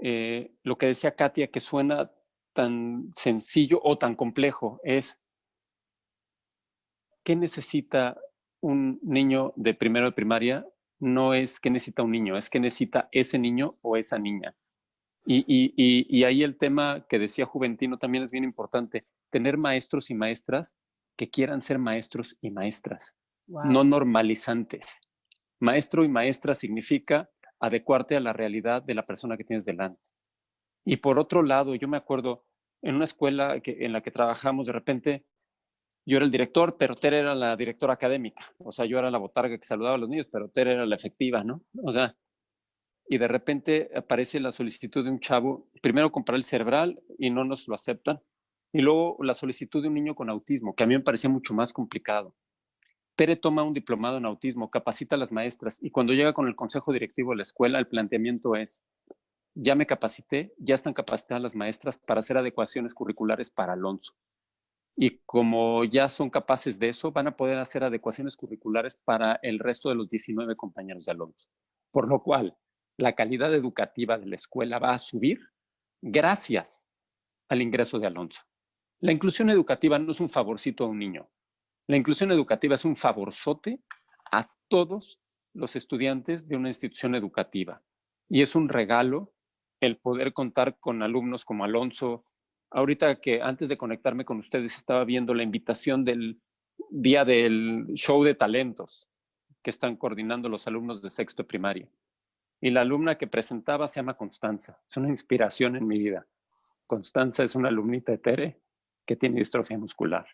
eh, lo que decía Katia, que suena tan sencillo o tan complejo, es ¿qué necesita un niño de primero de primaria? No es que necesita un niño, es que necesita ese niño o esa niña. Y, ahí el tema que decía Juventino también es bien importante, tener maestros y maestras que quieran ser maestros y maestras, no normalizantes. Maestro y maestra significa adecuarte a la realidad de la persona que tienes delante. Y por otro lado, yo me acuerdo en una escuela que, en la que trabajamos, de repente yo era el director, pero Tere era la directora académica. O sea, yo era la botarga que saludaba a los niños, pero Tere era la efectiva, ¿no? O sea, y de repente aparece la solicitud de un chavo, primero comprar el cerebral y no nos lo aceptan, y luego la solicitud de un niño con autismo, que a mí me parecía mucho más complicado. Tere toma un diplomado en autismo, capacita a las maestras y cuando llega con el consejo directivo de la escuela, el planteamiento es, ya me capacité, ya están capacitadas las maestras para hacer adecuaciones curriculares para Alonso. Y como ya son capaces de eso, van a poder hacer adecuaciones curriculares para el resto de los 19 compañeros de Alonso. Por lo cual, la calidad educativa de la escuela va a subir gracias al ingreso de Alonso. La inclusión educativa no es un favorcito a un niño, la inclusión educativa es un favorzote a todos los estudiantes de una institución educativa y es un regalo el poder contar con alumnos como Alonso. Ahorita que antes de conectarme con ustedes estaba viendo la invitación del día del show de talentos. que están coordinando los alumnos de sexto de primaria. Y la alumna que presentaba se llama Constanza. Es una inspiración en mi vida. Constanza es una alumnita de Tere que tiene distrofia muscular.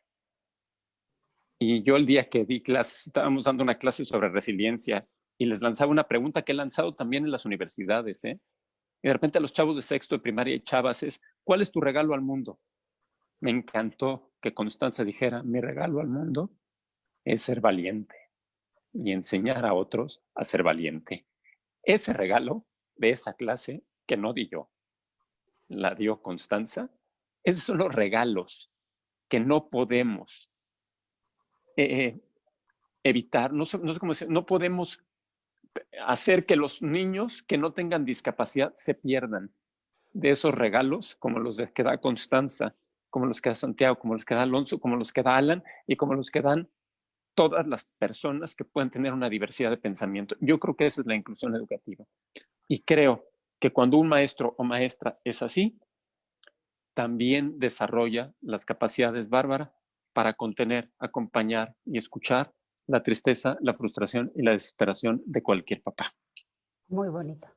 Y yo el día que di clases, estábamos dando una clase sobre resiliencia y les lanzaba una pregunta que he lanzado también en las universidades. ¿eh? Y de repente a los chavos de sexto de primaria y chavas es, ¿cuál es tu regalo al mundo? Me encantó que Constanza dijera, mi regalo al mundo es ser valiente y enseñar a otros a ser valiente. Ese regalo de esa clase que no di yo, la dio Constanza, esos son los regalos que no podemos eh, evitar, no, sé cómo decir, no podemos hacer que los niños que no tengan discapacidad se pierdan de esos regalos como los que da Constanza, como los que da Santiago, como los que da Alonso, como los que da Alan y como los que dan todas las personas que pueden tener una diversidad de pensamiento. Yo creo que esa es la inclusión educativa. Y creo que cuando un maestro o maestra es así, también desarrolla las capacidades bárbaras para contener, acompañar y escuchar la tristeza, la frustración y la desesperación de cualquier papá. Muy bonito.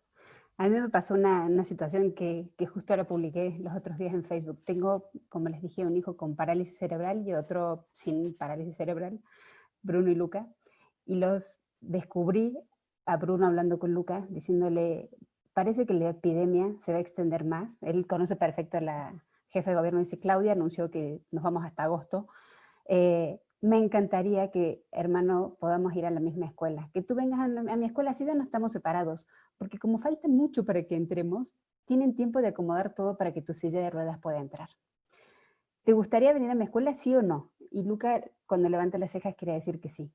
A mí me pasó una, una situación que, que, justo ahora publiqué los otros días en Facebook. Tengo, como les dije, un hijo con parálisis cerebral y otro sin parálisis cerebral. Bruno y Luca, y los descubrí a Bruno hablando con Luca, diciéndole, parece que la epidemia se va a extender más. Él conoce perfecto la jefa de gobierno, dice, Claudia anunció que nos vamos hasta agosto. Eh, me encantaría que, hermano, podamos ir a la misma escuela. Que tú vengas a, mi escuela, así ya no estamos separados, porque como falta mucho para que entremos, tienen tiempo de acomodar todo para que tu silla de ruedas pueda entrar. ¿Te gustaría venir a mi escuela, sí o no? Y Luca, cuando levanta las cejas, quiere decir que sí.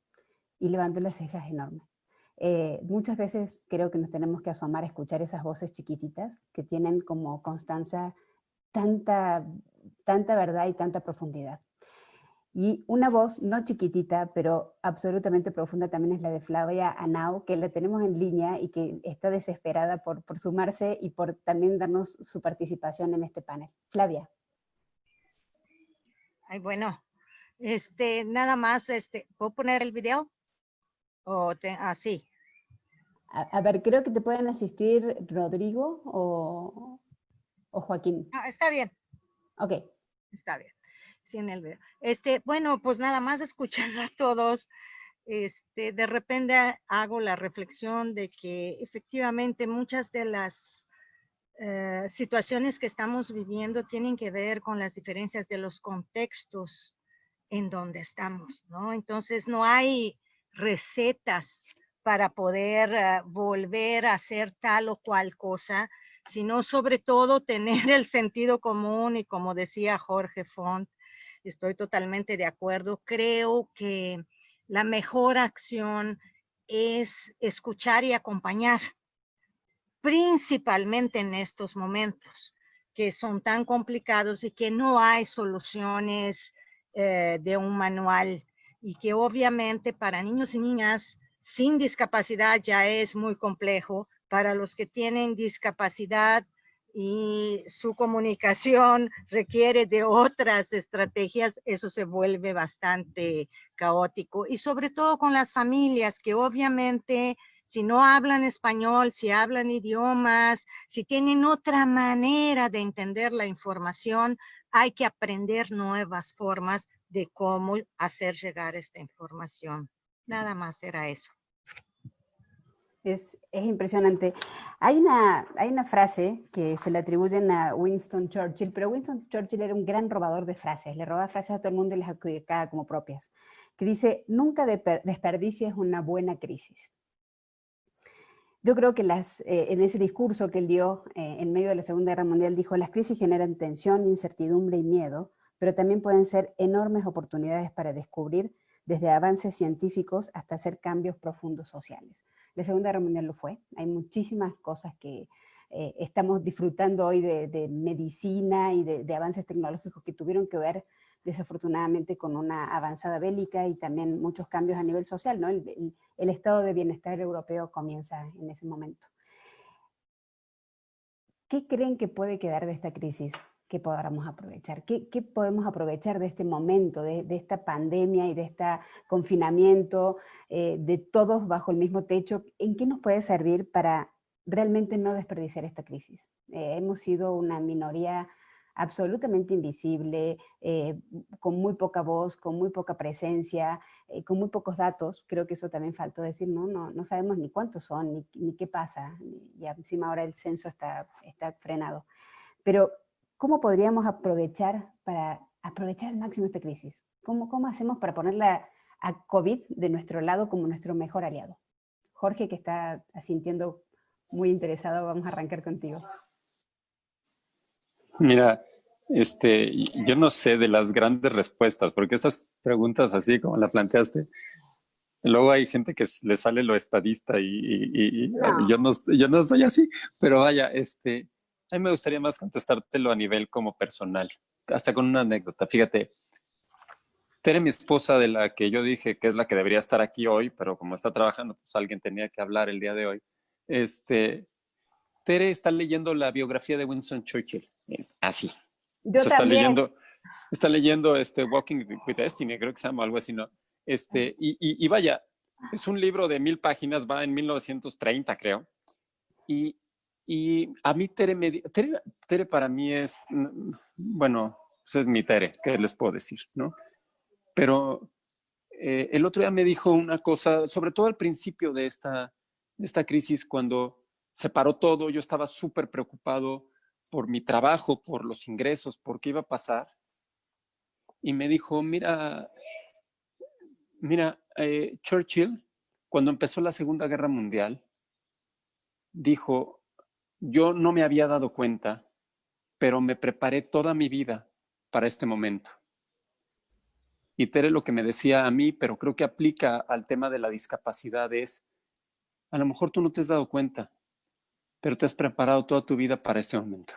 Y levanta las cejas enorme. Eh, muchas veces creo que nos tenemos que asomar a escuchar esas voces chiquititas que tienen como constancia tanta, tanta verdad y tanta profundidad. Y una voz no chiquitita, pero absolutamente profunda también es la de Flavia Anau, que la tenemos en línea y que está desesperada por, por sumarse y por también darnos su participación en este panel. Flavia. Ay, bueno, este, nada más, este, ¿puedo poner el video? O así. Ah, a, ver, creo que te pueden asistir Rodrigo o, o Joaquín. Ah, está bien. Ok. Está bien. Sí, en el video. Este, bueno, pues nada más escuchando a todos, este, de repente hago la reflexión de que efectivamente muchas de las eh, situaciones que estamos viviendo tienen que ver con las diferencias de los contextos en donde estamos, ¿no? Entonces no hay recetas para poder eh, volver a hacer tal o cual cosa, sino sobre todo tener el sentido común y como decía Jorge Font, estoy totalmente de acuerdo, creo que la mejor acción es escuchar y acompañar, principalmente en estos momentos que son tan complicados y que no hay soluciones eh, de un manual y que obviamente para niños y niñas sin discapacidad ya es muy complejo, para los que tienen discapacidad y su comunicación requiere de otras estrategias, eso se vuelve bastante caótico. Y sobre todo con las familias que obviamente si no hablan español, si hablan idiomas, si tienen otra manera de entender la información, hay que aprender nuevas formas de cómo hacer llegar esta información. Nada más era eso. Es, es, impresionante. Hay una, hay una frase que se le atribuyen a Winston Churchill, pero Winston Churchill era un gran robador de frases, le robaba frases a todo el mundo y las adjudicaba como propias, que dice, nunca desperdicies una buena crisis. Yo creo que las, eh, en ese discurso que él dio eh, en medio de la Segunda Guerra Mundial dijo, las crisis generan tensión, incertidumbre y miedo, pero también pueden ser enormes oportunidades para descubrir desde avances científicos hasta hacer cambios profundos sociales. La Segunda Guerra Mundial lo fue, hay muchísimas cosas que eh, estamos disfrutando hoy de, medicina y de, avances tecnológicos que tuvieron que ver desafortunadamente con una avanzada bélica y también muchos cambios a nivel social, ¿no? El, estado de bienestar europeo comienza en ese momento. ¿Qué creen que puede quedar de esta crisis? Que podamos aprovechar? ¿Qué, podemos aprovechar de este momento, de, esta pandemia y de este confinamiento, eh, de todos bajo el mismo techo? ¿En qué nos puede servir para realmente no desperdiciar esta crisis? Eh, hemos sido una minoría absolutamente invisible, eh, con muy poca voz, con muy poca presencia, eh, con muy pocos datos, creo que eso también faltó decir, ¿no? No, no sabemos ni cuántos son, ni, qué pasa, y encima ahora el censo está, está frenado. Pero, ¿cómo podríamos aprovechar para aprovechar al máximo esta crisis? ¿Cómo, cómo hacemos para ponerla a COVID de nuestro lado como nuestro mejor aliado? Jorge, que está asintiendo muy interesado, vamos a arrancar contigo. Mira, este, yo no sé de las grandes respuestas, porque esas preguntas así como la planteaste, luego hay gente que le sale lo estadista y, yo, no, yo no soy así, pero vaya, este, a mí me gustaría más contestártelo a nivel como personal, hasta con una anécdota. Fíjate, Tere, mi esposa, de la que yo dije que es la que debería estar aquí hoy, pero como está trabajando, pues alguien tenía que hablar el día de hoy. Este, Tere está leyendo la biografía de Winston Churchill. Es así. Yo Está leyendo, está leyendo este Walking with Destiny, creo que se llama algo así, ¿no? Este, y, y, vaya, es un libro de mil páginas, va en 1930, creo. Y, y a mí Tere, me, Tere, Tere, para mí es, bueno, pues es mi Tere, ¿qué les puedo decir, no? Pero eh, el otro día me dijo una cosa, sobre todo al principio de esta, de esta crisis, cuando se paró todo, yo estaba súper preocupado por mi trabajo, por los ingresos, por qué iba a pasar. Y me dijo, mira, mira, eh, Churchill, cuando empezó la Segunda Guerra Mundial, dijo, yo no me había dado cuenta, pero me preparé toda mi vida para este momento. Y Tere lo que me decía a mí, pero creo que aplica al tema de la discapacidad es, a lo mejor tú no te has dado cuenta, pero te has preparado toda tu vida para este momento.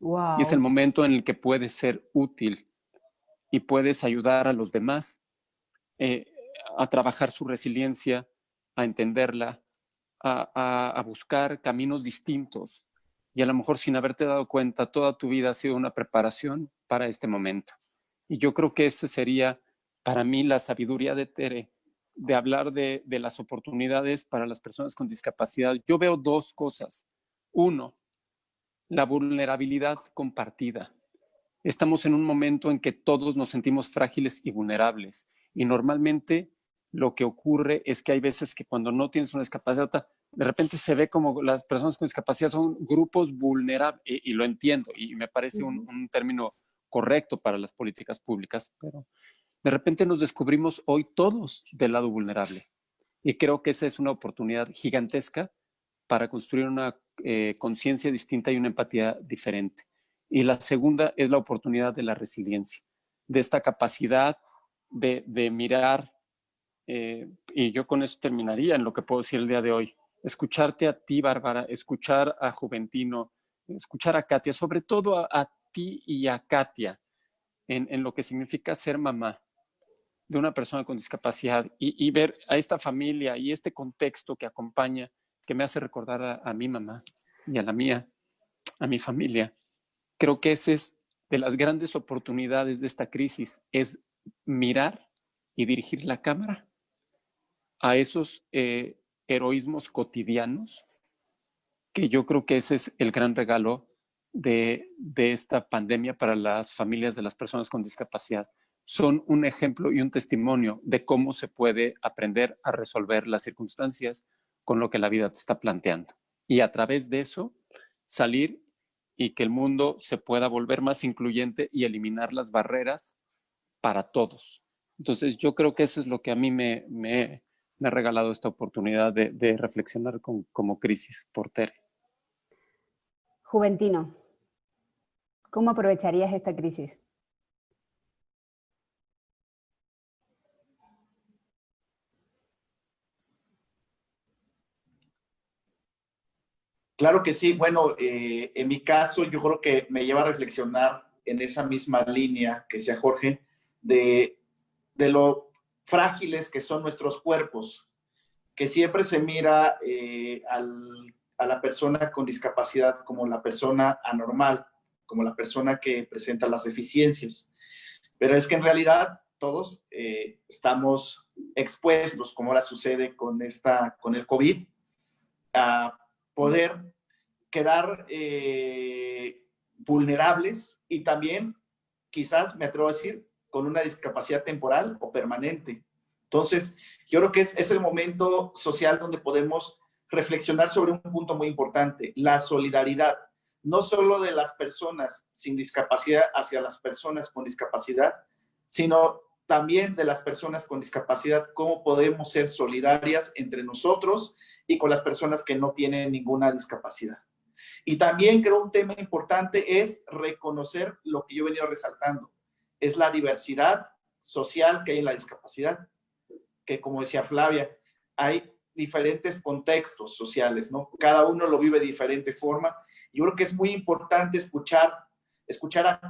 Y es el momento en el que puedes ser útil y puedes ayudar a los demás eh, a trabajar su resiliencia, a entenderla, a, a, buscar caminos distintos. Y a lo mejor sin haberte dado cuenta, toda tu vida ha sido una preparación para este momento. Y yo creo que eso sería para mí la sabiduría de Tere, de hablar de, de las oportunidades para las personas con discapacidad. Yo veo dos cosas. Uno, la vulnerabilidad compartida. Estamos en un momento en que todos nos sentimos frágiles y vulnerables y normalmente lo que ocurre es que hay veces que cuando no tienes una discapacidad, de repente se ve como las personas con discapacidad son grupos vulnerables y, lo entiendo y me parece un, un término correcto para las políticas públicas, pero de repente nos descubrimos hoy todos del lado vulnerable y creo que esa es una oportunidad gigantesca para construir una eh, conciencia distinta y una empatía diferente. Y la segunda es la oportunidad de la resiliencia, de esta capacidad de, mirar, eh, y yo con eso terminaría en lo que puedo decir el día de hoy, escucharte a ti, Bárbara, escuchar a Juventino, escuchar a Katia, sobre todo a, ti y a Katia, en, lo que significa ser mamá de una persona con discapacidad y ver a esta familia y este contexto que acompaña que me hace recordar a, mi mamá y a la mía, a mi familia. Creo que esa es de las grandes oportunidades de esta crisis, es mirar y dirigir la cámara a esos eh, heroísmos cotidianos, que yo creo que ese es el gran regalo de, de, esta pandemia para las familias de las personas con discapacidad. Son un ejemplo y un testimonio de cómo se puede aprender a resolver las circunstancias con lo que la vida te está planteando. Y a través de eso, salir y que el mundo se pueda volver más incluyente y eliminar las barreras para todos. Entonces, yo creo que eso es lo que a mí me, me, ha regalado esta oportunidad de, reflexionar como crisis por Tere. Juventino, ¿cómo aprovecharías esta crisis? Claro que sí. Bueno, eh, en mi caso yo creo que me lleva a reflexionar en esa misma línea que decía Jorge, de, lo frágiles que son nuestros cuerpos, que siempre se mira eh, a la persona con discapacidad como la persona anormal, como la persona que presenta las deficiencias. Pero es que en realidad todos eh, estamos expuestos, como ahora sucede con, esta, con el COVID, a poder quedar eh, vulnerables y también, quizás me atrevo a decir, con una discapacidad temporal o permanente. Entonces, yo creo que es, el momento social donde podemos reflexionar sobre un punto muy importante, la solidaridad, no solo de las personas sin discapacidad hacia las personas con discapacidad, sino también de las personas con discapacidad, cómo podemos ser solidarias entre nosotros y con las personas que no tienen ninguna discapacidad. Y también creo un tema importante es reconocer lo que yo he venido resaltando, es la diversidad social que hay en la discapacidad, que como decía Flavia, hay diferentes contextos sociales, ¿no? Cada uno lo vive de diferente forma. Yo creo que es muy importante escuchar, escuchar a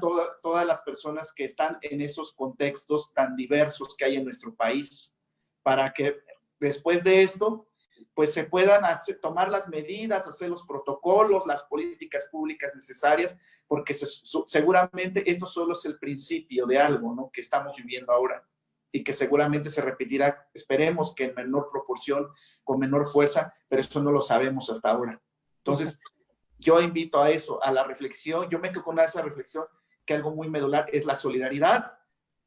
todas las personas que están en esos contextos tan diversos que hay en nuestro país, para que después de esto pues se puedan tomar las medidas, hacer los protocolos, las políticas públicas necesarias, porque seguramente esto solo es el principio de algo ¿no? que estamos viviendo ahora y que seguramente se repetirá, esperemos que en menor proporción, con menor fuerza, pero eso no lo sabemos hasta ahora. Entonces, yo invito a eso, a la reflexión, yo me quedo con esa reflexión, que algo muy medular es la solidaridad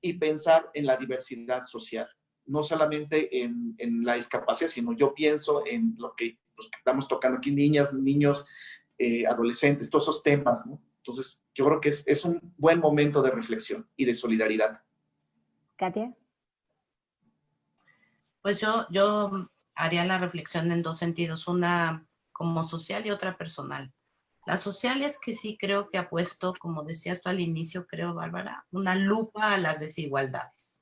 y pensar en la diversidad social no solamente en, la discapacidad, sino yo pienso en lo que, pues, estamos tocando aquí, niñas, niños, eh, adolescentes, todos esos temas, ¿no? Entonces, yo creo que es, es, un buen momento de reflexión y de solidaridad. Katia. Pues yo, yo haría la reflexión en dos sentidos, una como social y otra personal. La social es que sí creo que ha puesto, como decías tú al inicio, creo, Bárbara, una lupa a las desigualdades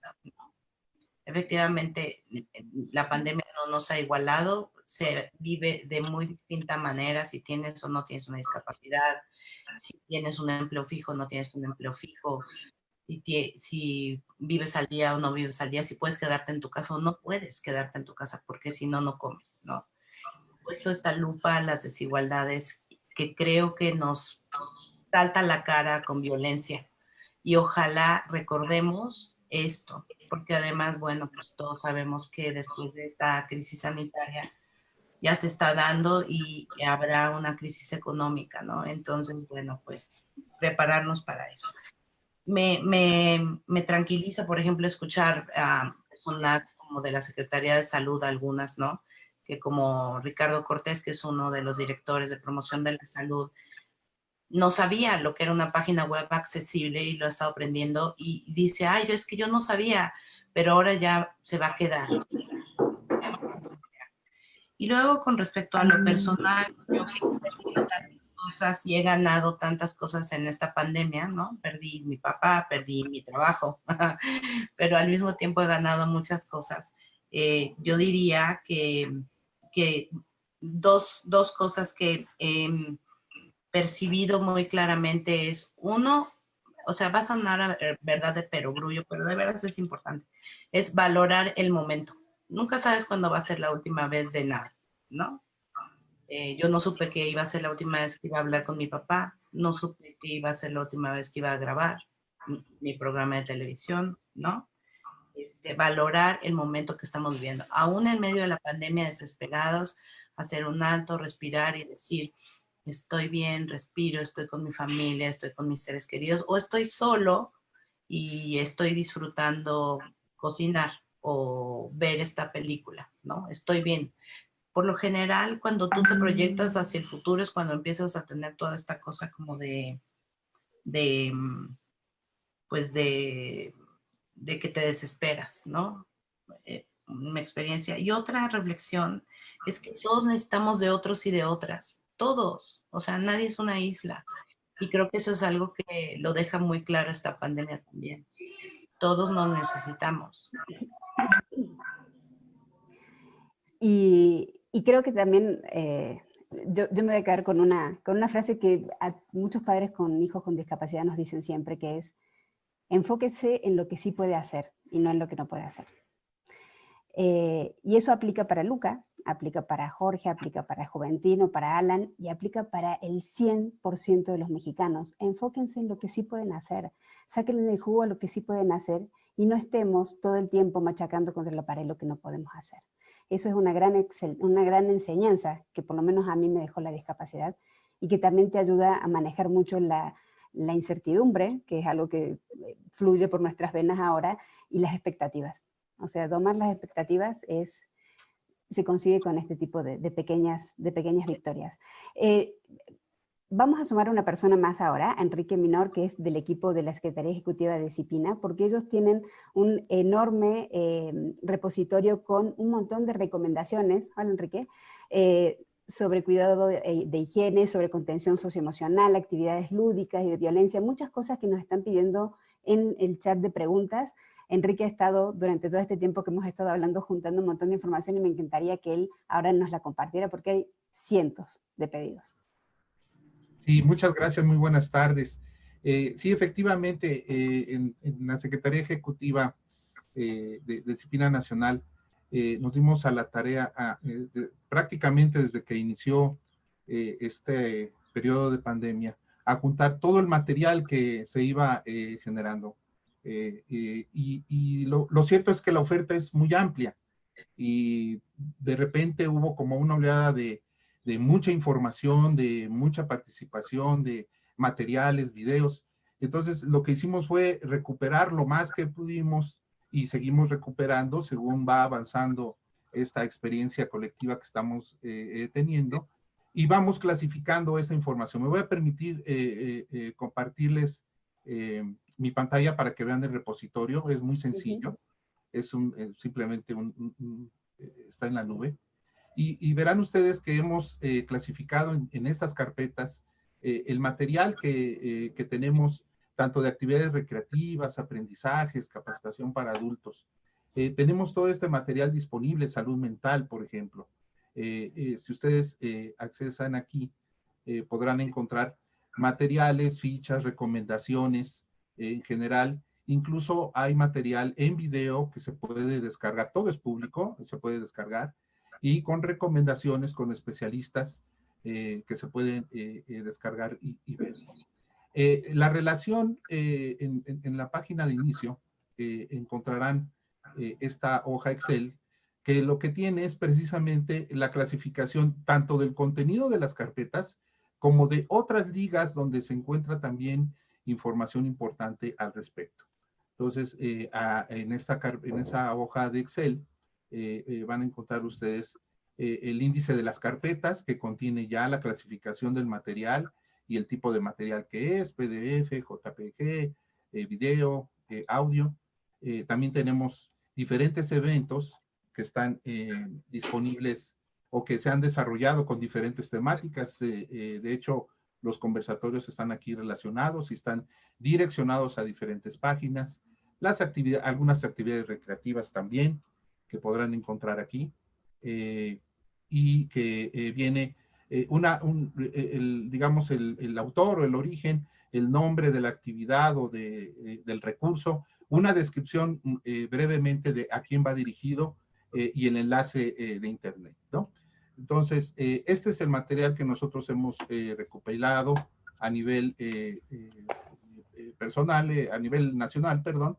efectivamente la pandemia no nos ha igualado, se vive de muy distinta manera si tienes o no tienes una discapacidad, si tienes un empleo fijo o no tienes un empleo fijo, si, si vives al día o no vives al día, si puedes quedarte en tu casa o no puedes quedarte en tu casa porque si no, no comes, ¿no? Puesto esta lupa a las desigualdades que creo que nos salta la cara con violencia y ojalá recordemos esto, porque además, bueno, pues todos sabemos que después de esta crisis sanitaria ya se está dando y habrá una crisis económica, ¿no? Entonces, bueno, pues prepararnos para eso. Me, me, me tranquiliza, por ejemplo, escuchar a personas como de la Secretaría de Salud, algunas, ¿no? Que como Ricardo Cortés, que es uno de los directores de promoción de la salud, no sabía lo que era una página web accesible y lo ha estado aprendiendo y dice, ay, yo es que yo no sabía, pero ahora ya se va a quedar. Y luego con respecto a lo personal, yo he tantas cosas y he ganado tantas cosas en esta pandemia, ¿no? Perdí mi papá, perdí mi trabajo, pero al mismo tiempo he ganado muchas cosas. Eh, yo diría que, que dos, dos cosas que percibido muy claramente es, uno, o sea, va a sonar verdad de perogrullo, pero de verdad es importante, es valorar el momento. Nunca sabes cuándo va a ser la última vez de nada, ¿no? Eh, yo no supe que iba a ser la última vez que iba a hablar con mi papá, no supe que iba a ser la última vez que iba a grabar mi programa de televisión, ¿no? Este, valorar el momento que estamos viviendo. Aún en medio de la pandemia, desesperados, hacer un alto, respirar y decir, estoy bien, respiro, estoy con mi familia, estoy con mis seres queridos, o estoy solo y estoy disfrutando cocinar o ver esta película, ¿no? Estoy bien. Por lo general, cuando tú te proyectas hacia el futuro es cuando empiezas a tener toda esta cosa como de, de pues de, de que te desesperas, ¿no? Eh, una experiencia. Y otra reflexión es que todos necesitamos de otros y de otras todos, o sea, nadie es una isla. Y creo que eso es algo que lo deja muy claro esta pandemia también. Todos nos necesitamos. Y, creo que también, eh, yo, me voy a quedar con una, con una frase que muchos padres con hijos con discapacidad nos dicen siempre, que es, enfóquese en lo que sí puede hacer y no en lo que no puede hacer. Eh, y eso aplica para Luca, aplica para Jorge, aplica para Juventino, para Alan y aplica para el 100% de los mexicanos. Enfóquense en lo que sí pueden hacer, saquen el jugo a lo que sí pueden hacer y no estemos todo el tiempo machacando contra la pared lo que no podemos hacer. Eso es una gran, una gran enseñanza que por lo menos a mí me dejó la discapacidad y que también te ayuda a manejar mucho la, la incertidumbre, que es algo que eh, fluye por nuestras venas ahora, y las expectativas. O sea, domar las expectativas es se consigue con este tipo de, pequeñas, de pequeñas victorias. Eh, vamos a sumar una persona más ahora, Enrique Minor, que es del equipo de la Secretaría Ejecutiva de Disciplina, porque ellos tienen un enorme eh, repositorio con un montón de recomendaciones, hola Enrique, eh, sobre cuidado de, higiene, sobre contención socioemocional, actividades lúdicas y de violencia, muchas cosas que nos están pidiendo en el chat de preguntas, Enrique ha estado durante todo este tiempo que hemos estado hablando juntando un montón de información y me encantaría que él ahora nos la compartiera porque hay cientos de pedidos. Sí, muchas gracias, muy buenas tardes. Eh, sí, efectivamente, eh, en, la Secretaría Ejecutiva eh, de, Disciplina Nacional nos dimos a la tarea prácticamente desde que inició este periodo de pandemia a juntar todo el material que se iba generando. Eh, y, lo, cierto es que la oferta es muy amplia y de repente hubo como una oleada de, mucha información, de mucha participación, de materiales, videos. Entonces lo que hicimos fue recuperar lo más que pudimos y seguimos recuperando según va avanzando esta experiencia colectiva que estamos eh, eh, teniendo y vamos clasificando esa información. Me voy a permitir compartirles mi pantalla para que vean el repositorio, es muy sencillo, es un, simplemente un, eh, está en la nube. Y, verán ustedes que hemos eh, clasificado en, estas carpetas eh, el material que, que, tenemos, tanto de actividades recreativas, aprendizajes, capacitación para adultos. tenemos todo este material disponible, salud mental, por ejemplo. si ustedes accesan aquí, podrán encontrar materiales, fichas, recomendaciones, en general. Incluso hay material en video que se puede descargar, todo es público, se puede descargar, y con recomendaciones con especialistas eh, que se pueden eh, eh, descargar y, ver. la relación en, en, la página de inicio encontrarán esta hoja Excel que lo que tiene es precisamente la clasificación tanto del contenido de las carpetas como de otras ligas donde se encuentra también información importante al respecto. Entonces, eh, en, esta, en esa hoja de Excel eh, eh, van a encontrar ustedes el índice de las carpetas que contiene ya la clasificación del material y el tipo de material que es, PDF, JPG, video, audio. también tenemos diferentes eventos que están disponibles o que se han desarrollado con diferentes temáticas. de hecho, los conversatorios están aquí relacionados y están direccionados a diferentes páginas. Las actividades, algunas actividades recreativas también que podrán encontrar aquí. Eh, y que eh, viene eh, una, el, digamos, el, autor o el origen, el nombre de la actividad o de, del recurso, una descripción brevemente de a quién va dirigido y el enlace de internet, ¿no? Entonces, eh, este es el material que nosotros hemos eh, recopilado a nivel eh, personal, a nivel nacional, perdón,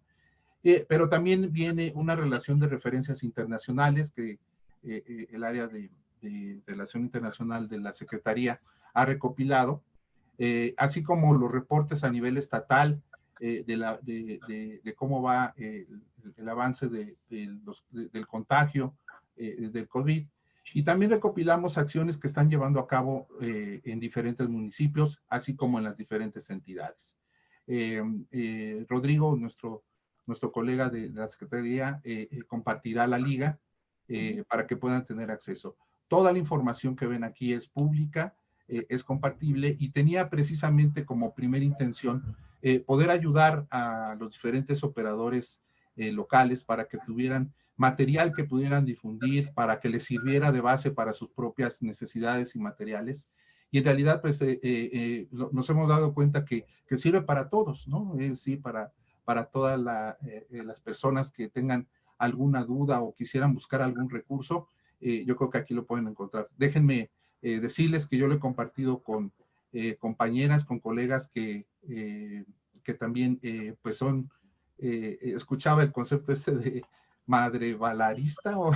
pero también viene una relación de referencias internacionales que el área de, relación internacional de la Secretaría ha recopilado, así como los reportes a nivel estatal de, la, de, cómo va el, avance del contagio del COVID, y también recopilamos acciones que están llevando a cabo eh, en diferentes municipios, así como en las diferentes entidades. Eh, eh, Rodrigo, nuestro, nuestro colega de, la Secretaría, compartirá la liga para que puedan tener acceso. Toda la información que ven aquí es pública, es compartible y tenía precisamente como primera intención poder ayudar a los diferentes operadores locales para que tuvieran material que pudieran difundir para que les sirviera de base para sus propias necesidades y materiales. Y en realidad, pues, eh, eh, eh, nos hemos dado cuenta que, que, sirve para todos, ¿no? Decir, para, para todas las personas que tengan alguna duda o quisieran buscar algún recurso, eh, yo creo que aquí lo pueden encontrar. Déjenme eh, decirles que yo lo he compartido con compañeras, con colegas que, que también pues son, escuchaba el concepto este de madre balarista o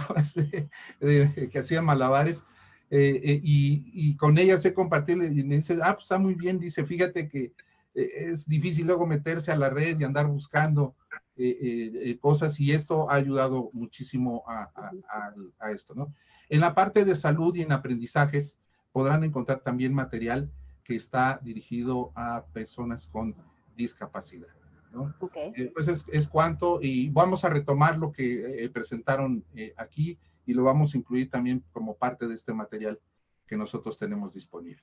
que hacía malabares, y, y, con ellas he compartido y me dice, ah, pues está muy bien, dice, fíjate que es difícil luego meterse a la red y andar buscando eh, eh, eh, cosas y esto ha ayudado muchísimo a, esto, ¿no? En la parte de salud y en aprendizajes podrán encontrar también material que está dirigido a personas con discapacidad. ¿No? Entonces es cuanto, y vamos a retomar lo que presentaron aquí y lo vamos a incluir también como parte de este material que nosotros tenemos disponible.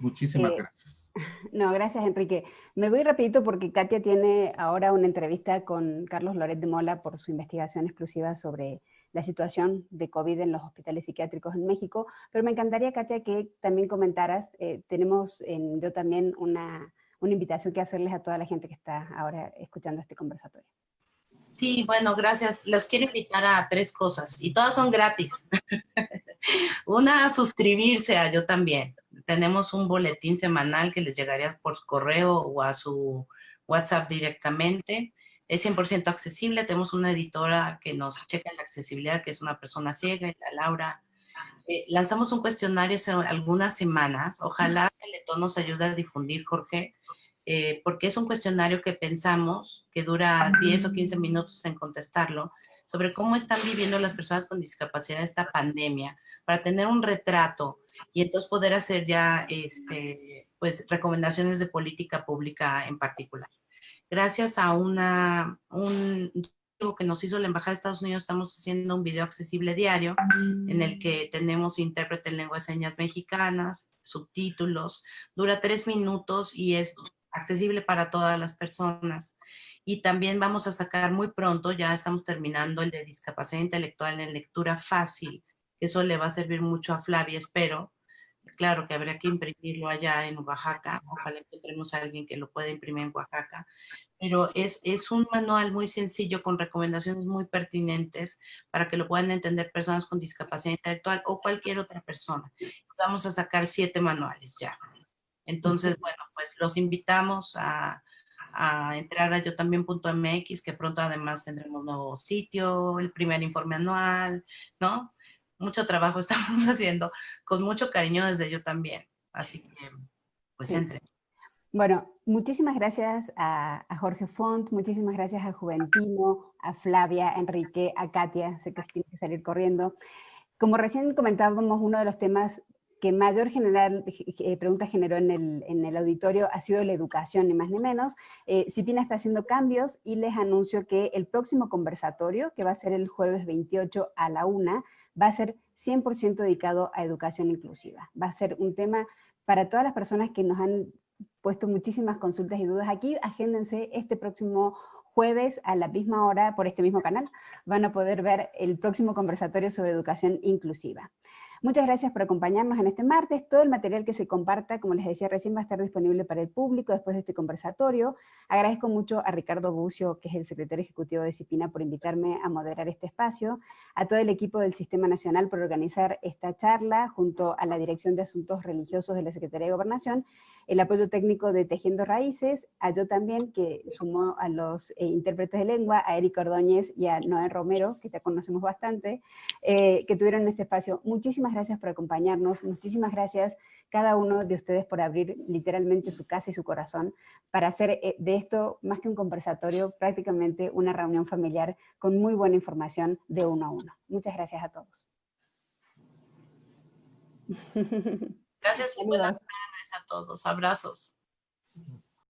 Muchísimas gracias. No, gracias Enrique. Me voy rapidito porque Katia tiene ahora una entrevista con Carlos Loret de Mola por su investigación exclusiva sobre la situación de COVID en los hospitales psiquiátricos en México, pero me encantaría, Katia, que también comentaras, eh, tenemos en, yo también una, una invitación que hacerles a toda la gente que está ahora escuchando este conversatorio. Sí, bueno, gracias. Los quiero invitar a tres cosas y todas son gratis. Una, suscribirse a Yo También tenemos un boletín semanal que les llegaría por correo o a su WhatsApp directamente. Es 100% accesible. Tenemos una editora que nos checa la accesibilidad, que es una persona ciega, la Laura. Eh, lanzamos un cuestionario hace algunas semanas. Ojalá Teletón nos ayude a difundir, Jorge, eh, porque es un cuestionario que pensamos que dura 10 o 15 minutos en contestarlo, sobre cómo están viviendo las personas con discapacidad esta pandemia, para tener un retrato y entonces poder hacer ya este, pues, recomendaciones de política pública en particular. Gracias a una, un que nos hizo la Embajada de Estados Unidos, estamos haciendo un video accesible diario en el que tenemos intérprete en lengua de señas mexicanas, subtítulos, dura tres minutos y es accesible para todas las personas. Y también vamos a sacar muy pronto, ya estamos terminando el de discapacidad intelectual en lectura fácil, eso le va a servir mucho a Flavia, espero. Claro que habría que imprimirlo allá en Oaxaca. Ojalá encontremos a alguien que lo pueda imprimir en Oaxaca. Pero es, es un manual muy sencillo con recomendaciones muy pertinentes para que lo puedan entender personas con discapacidad intelectual o cualquier otra persona. Vamos a sacar siete manuales ya. Entonces, bueno, pues los invitamos a, a entrar a yo también.mx, que pronto además tendremos nuevo sitio, el primer informe anual, ¿no? mucho trabajo estamos haciendo, con mucho cariño desde yo también. Así que, pues entre. Bueno, muchísimas gracias a, Jorge Font, muchísimas gracias a Juventino, a Flavia, a Enrique, a Katia, sé que tiene que salir corriendo. Como recién comentábamos, uno de los temas que mayor general, eh, pregunta generó en el, en el, auditorio ha sido la educación, ni más ni menos. Eh, Cipina está haciendo cambios y les anuncio que el próximo conversatorio, que va a ser el jueves 28 a la una, va a ser 100% dedicado a educación inclusiva. Va a ser un tema para todas las personas que nos han puesto muchísimas consultas y dudas aquí, agéndense este próximo jueves a la misma hora por este mismo canal. Van a poder ver el próximo conversatorio sobre educación inclusiva. Muchas gracias por acompañarnos en este martes. Todo el material que se comparta, como les decía recién, va a estar disponible para el público después de este conversatorio. Agradezco mucho a Ricardo Bucio, que es el secretario ejecutivo de CIPINA, por invitarme a moderar este espacio, a todo el equipo del Sistema Nacional por organizar esta charla, junto a la Dirección de Asuntos Religiosos de la Secretaría de Gobernación, el apoyo técnico de Tejiendo Raíces, a yo también, que sumó a los eh, intérpretes de lengua, a Eric Ordóñez y a Noé Romero, que ya conocemos bastante, eh, que tuvieron este espacio. Muchísimas gracias por acompañarnos, muchísimas gracias cada uno de ustedes por abrir literalmente su casa y su corazón para hacer eh, de esto, más que un conversatorio, prácticamente una reunión familiar con muy buena información de uno a uno. Muchas gracias a todos. Gracias y buenas tardes a todos. Abrazos.